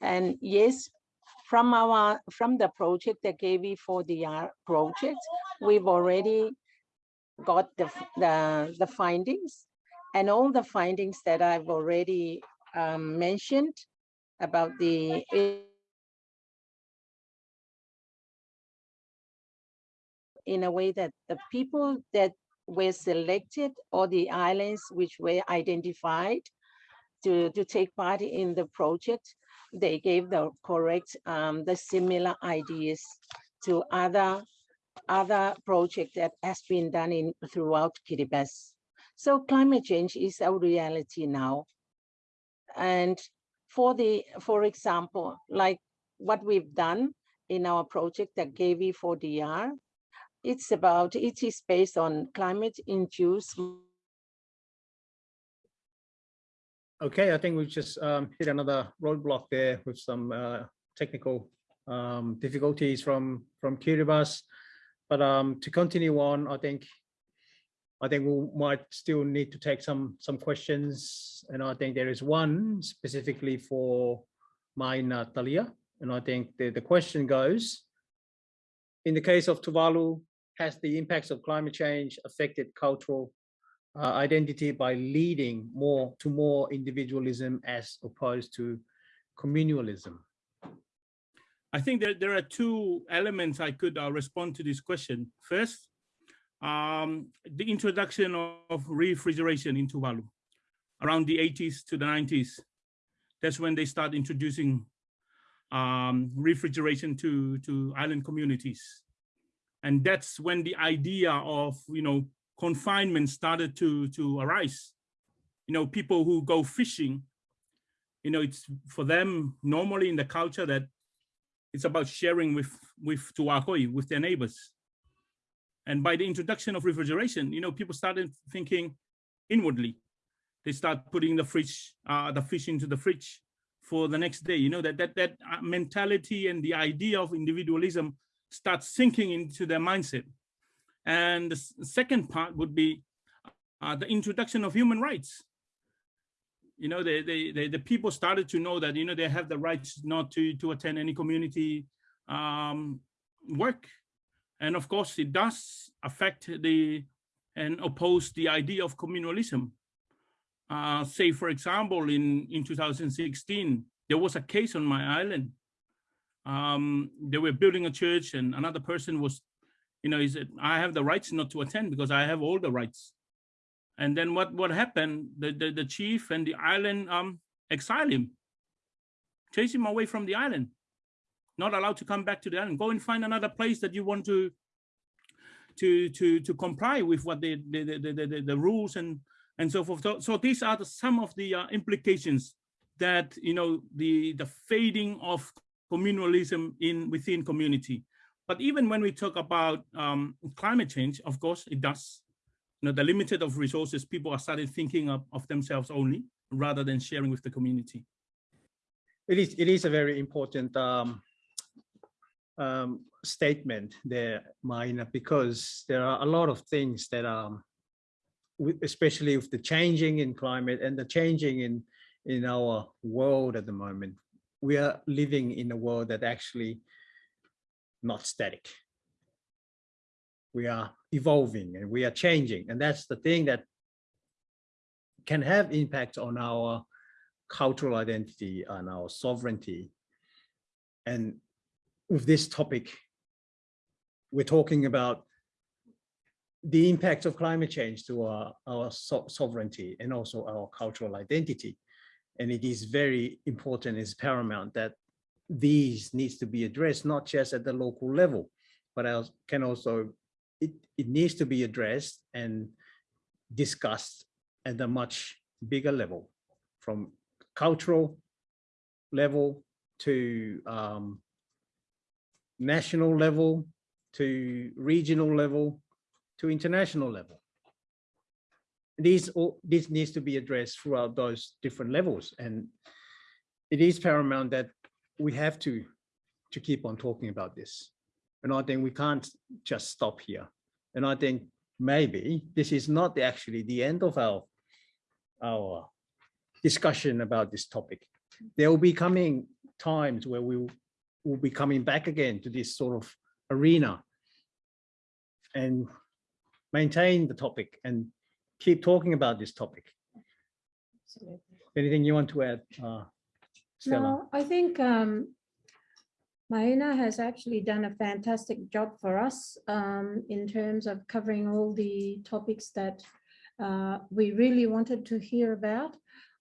E: And yes, from our from the project, the KV4DR project, we've already got the, the, the findings and all the findings that I've already um, mentioned about the in a way that the people that were selected or the islands which were identified to, to take part in the project, they gave the correct, um, the similar ideas to other, other project that has been done in throughout Kiribati. So climate change is a reality now. And for the, for example, like what we've done in our project at KV4DR, it's about, it is based on climate induced
B: Okay, I think we've just um, hit another roadblock there with some uh, technical um, difficulties from from Kiribati. But um, to continue on, I think I think we might still need to take some some questions, and I think there is one specifically for Maina Talia, and I think the the question goes: In the case of Tuvalu, has the impacts of climate change affected cultural uh, identity by leading more to more individualism as opposed to communalism?
D: I think that there are two elements I could uh, respond to this question. First, um, the introduction of refrigeration in Tuvalu around the 80s to the 90s. That's when they start introducing um, refrigeration to, to island communities. And that's when the idea of, you know, confinement started to, to arise. You know, people who go fishing, you know, it's for them normally in the culture that it's about sharing with, with Tuakoi, with their neighbors. And by the introduction of refrigeration, you know, people started thinking inwardly. They start putting the fridge, uh, the fish into the fridge for the next day. You know, that, that, that uh, mentality and the idea of individualism starts sinking into their mindset. And the second part would be uh, the introduction of human rights. You know, they, they, they, the people started to know that, you know, they have the rights not to, to attend any community um, work. And of course, it does affect the and oppose the idea of communalism. Uh, say, for example, in, in 2016, there was a case on my island. Um, they were building a church and another person was you know, he said, I have the rights not to attend because I have all the rights. And then what, what happened? The, the, the chief and the island um, exile him, chase him away from the island, not allowed to come back to the island. Go and find another place that you want to to to to comply with what the the the, the, the, the rules and and so forth. So, so these are the, some of the uh, implications that you know the the fading of communalism in within community. But even when we talk about um, climate change, of course, it does. You know, the limited of resources, people are started thinking of, of themselves only rather than sharing with the community.
B: It is, it is a very important um, um, statement there, Maina, because there are a lot of things that are, especially with the changing in climate and the changing in in our world at the moment. We are living in a world that actually not static. We are evolving and we are changing. And that's the thing that can have impact on our cultural identity and our sovereignty. And with this topic, we're talking about the impact of climate change to our, our so sovereignty and also our cultural identity. And it is very important, it's paramount that these needs to be addressed, not just at the local level, but can also, it, it needs to be addressed and discussed at a much bigger level from cultural level to um, national level to regional level to international level. These all this needs to be addressed throughout those different levels and it is paramount that we have to to keep on talking about this. And I think we can't just stop here. And I think maybe this is not actually the end of our our discussion about this topic. There will be coming times where we will be coming back again to this sort of arena and maintain the topic and keep talking about this topic.
A: Absolutely.
B: Anything you want to add, uh, Stella?
A: No, I think um, Maina has actually done a fantastic job for us um, in terms of covering all the topics that uh, we really wanted to hear about.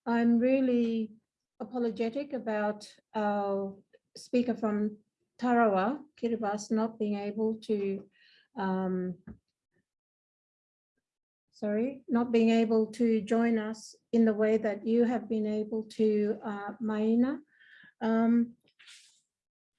A: I'm really apologetic about our speaker from Tarawa, Kiribati, not being able to um, sorry, not being able to join us in the way that you have been able to, uh, Maina. Um,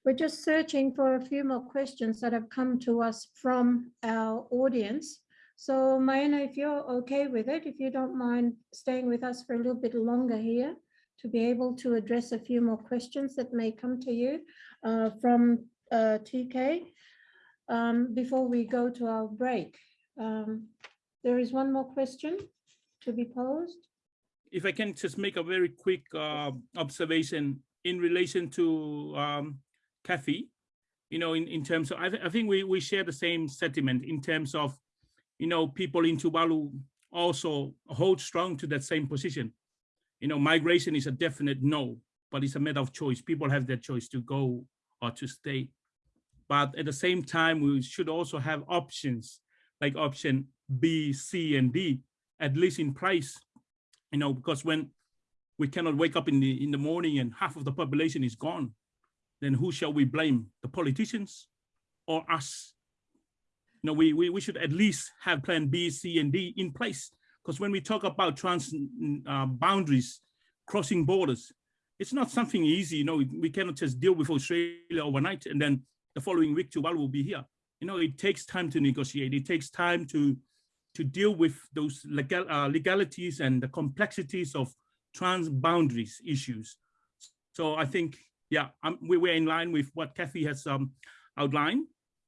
A: we're just searching for a few more questions that have come to us from our audience. So Maina, if you're okay with it, if you don't mind staying with us for a little bit longer here to be able to address a few more questions that may come to you uh, from uh, TK um, before we go to our break. Um, there is one more question to be posed.
D: If I can just make a very quick uh, observation in relation to um, Kathy, you know, in, in terms of, I, th I think we, we share the same sentiment in terms of, you know, people in Tuvalu also hold strong to that same position. You know, migration is a definite no, but it's a matter of choice. People have their choice to go or to stay. But at the same time, we should also have options like option B, C, and D, at least in price, you know, because when we cannot wake up in the in the morning and half of the population is gone, then who shall we blame? The politicians or us? You know, we, we, we should at least have plan B, C, and D in place. Because when we talk about trans uh, boundaries, crossing borders, it's not something easy. You know, we cannot just deal with Australia overnight and then the following week Tuvalu will be here. You know, it takes time to negotiate. It takes time to to deal with those legal uh, legalities and the complexities of trans boundaries issues. So I think, yeah, we were in line with what Kathy has um, outlined,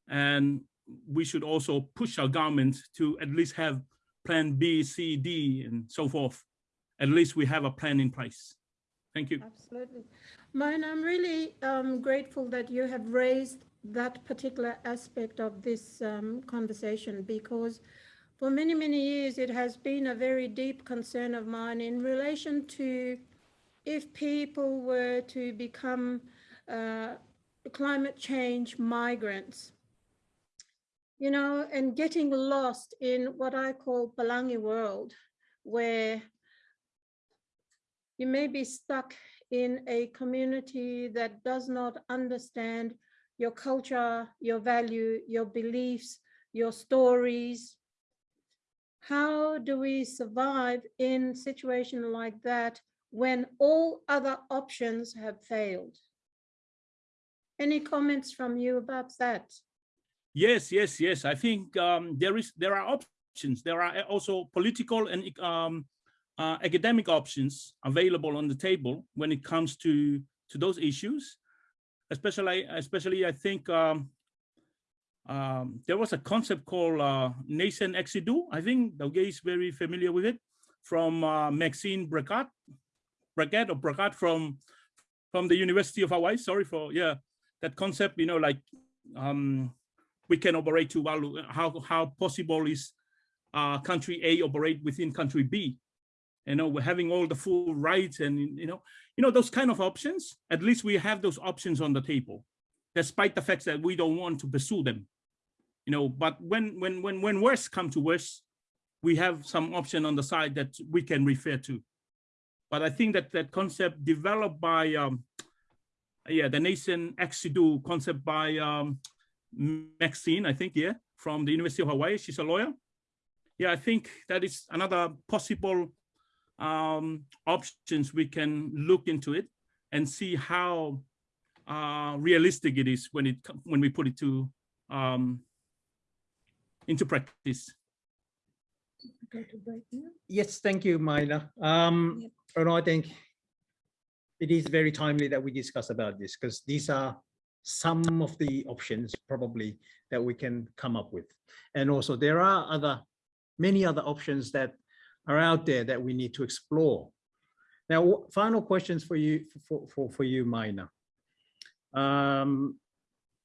D: and we should also push our government to at least have plan B, C, D, and so forth. At least we have a plan in place. Thank you.
A: Absolutely. Maina, I'm really um, grateful that you have raised that particular aspect of this um, conversation because for many, many years, it has been a very deep concern of mine in relation to if people were to become uh, climate change migrants, you know, and getting lost in what I call Palangi world, where you may be stuck in a community that does not understand your culture, your value, your beliefs, your stories. How do we survive in situation like that when all other options have failed? Any comments from you about that?
D: Yes, yes, yes. I think um, there is there are options. There are also political and um, uh, academic options available on the table when it comes to to those issues especially especially I think um, um, there was a concept called uh, nation ex-situ. I think Taukiei is very familiar with it from uh, Maxine Bragat, Bragat or Bracat from from the University of Hawaii. Sorry for yeah that concept. You know, like um, we can operate to value how how possible is uh, country A operate within country B you know, we're having all the full rights and, you know, you know, those kind of options, at least we have those options on the table, despite the fact that we don't want to pursue them, you know, but when, when, when, when worse come to worse, we have some option on the side that we can refer to. But I think that that concept developed by, um, yeah, the nation Ex-Situ concept by um, Maxine, I think, yeah, from the University of Hawaii, she's a lawyer. Yeah, I think that is another possible um, options, we can look into it and see how uh, realistic it is when it when we put it to um, into practice.
B: Yes, thank you, Maina. Um,
A: Yep.
B: and I think it is very timely that we discuss about this because these are some of the options probably that we can come up with. And also there are other, many other options that are out there that we need to explore. Now, final questions for you, for, for, for you, Maina. Um,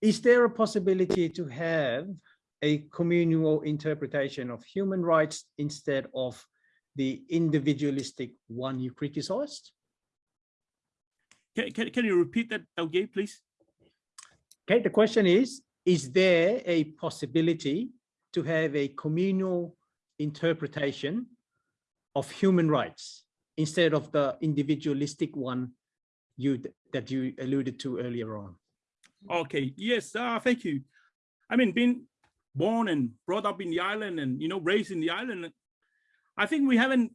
B: is there a possibility to have a communal interpretation of human rights instead of the individualistic one you criticized?
D: Can, can, can you repeat that, Taukiei, please?
B: Okay, the question is, is there a possibility to have a communal interpretation of human rights instead of the individualistic one you that you alluded to earlier on?
D: Okay, yes, uh, thank you. I mean, being born and brought up in the island and, you know, raised in the island, I think we haven't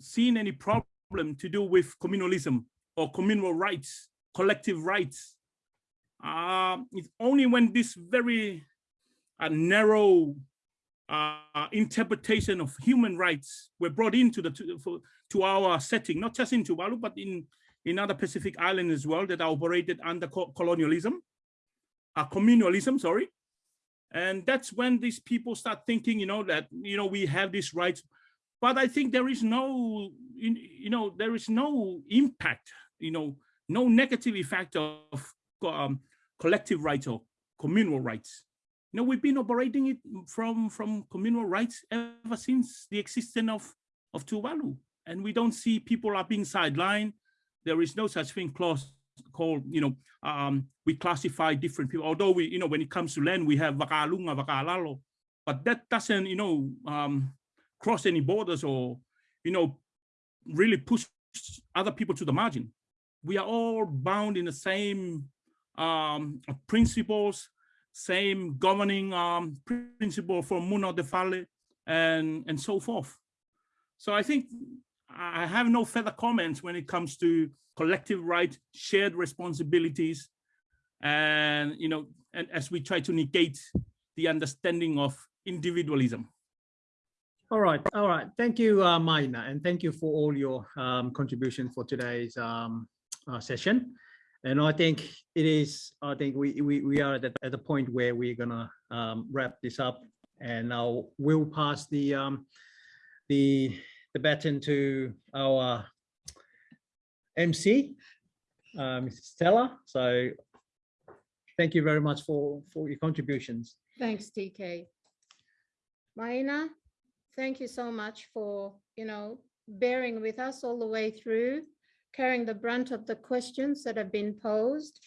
D: seen any problem to do with communalism or communal rights, collective rights. Uh, it's only when this very uh, narrow uh, interpretation of human rights were brought into the to, for, to our setting, not just in Tuvalu, but in in other Pacific islands as well that are operated under co colonialism, uh, communalism, sorry. And that's when these people start thinking, you know, that, you know, we have these rights, but I think there is no, you know, there is no impact, you know, no negative effect of um, collective rights or communal rights. You know, we've been operating it from, from communal rights ever since the existence of, of Tuvalu. And we don't see people are being sidelined. There is no such thing clause called, you know, um, we classify different people. Although we, you know, when it comes to land, we have Vakalunga, Vakalalo, but that doesn't, you know, um, cross any borders or, you know, really push other people to the margin. We are all bound in the same um, principles, same governing um, principle for Muno de Fale and, and so forth. So I think I have no further comments when it comes to collective right, shared responsibilities, and you know, and as we try to negate the understanding of individualism.
B: All right, all right. Thank you, uh, Maina, and thank you for all your um, contribution for today's um, uh, session. And I think it is, I think we, we, we are at, at the point where we're gonna um, wrap this up and now we'll pass the, um, the, the baton to our MC, Mrs. Um, Stella. So thank you very much for, for your contributions.
A: Thanks, TK. Maina, thank you so much for, you know, bearing with us all the way through carrying the brunt of the questions that have been posed.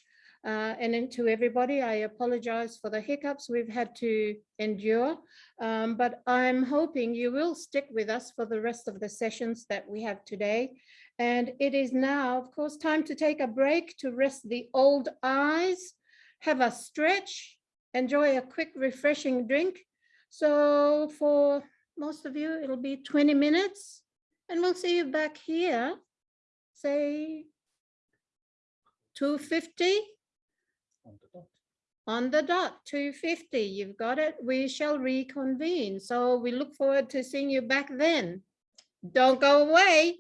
A: Uh, and then to everybody, I apologize for the hiccups we've had to endure, um, but I'm hoping you will stick with us for the rest of the sessions that we have today. And it is now, of course, time to take a break to rest the old eyes, have a stretch, enjoy a quick refreshing drink. So for most of you, it'll be 20 minutes and we'll see you back here say 250 on the dot 250 you've got it. We shall reconvene. So we look forward to seeing you back then. Don't go away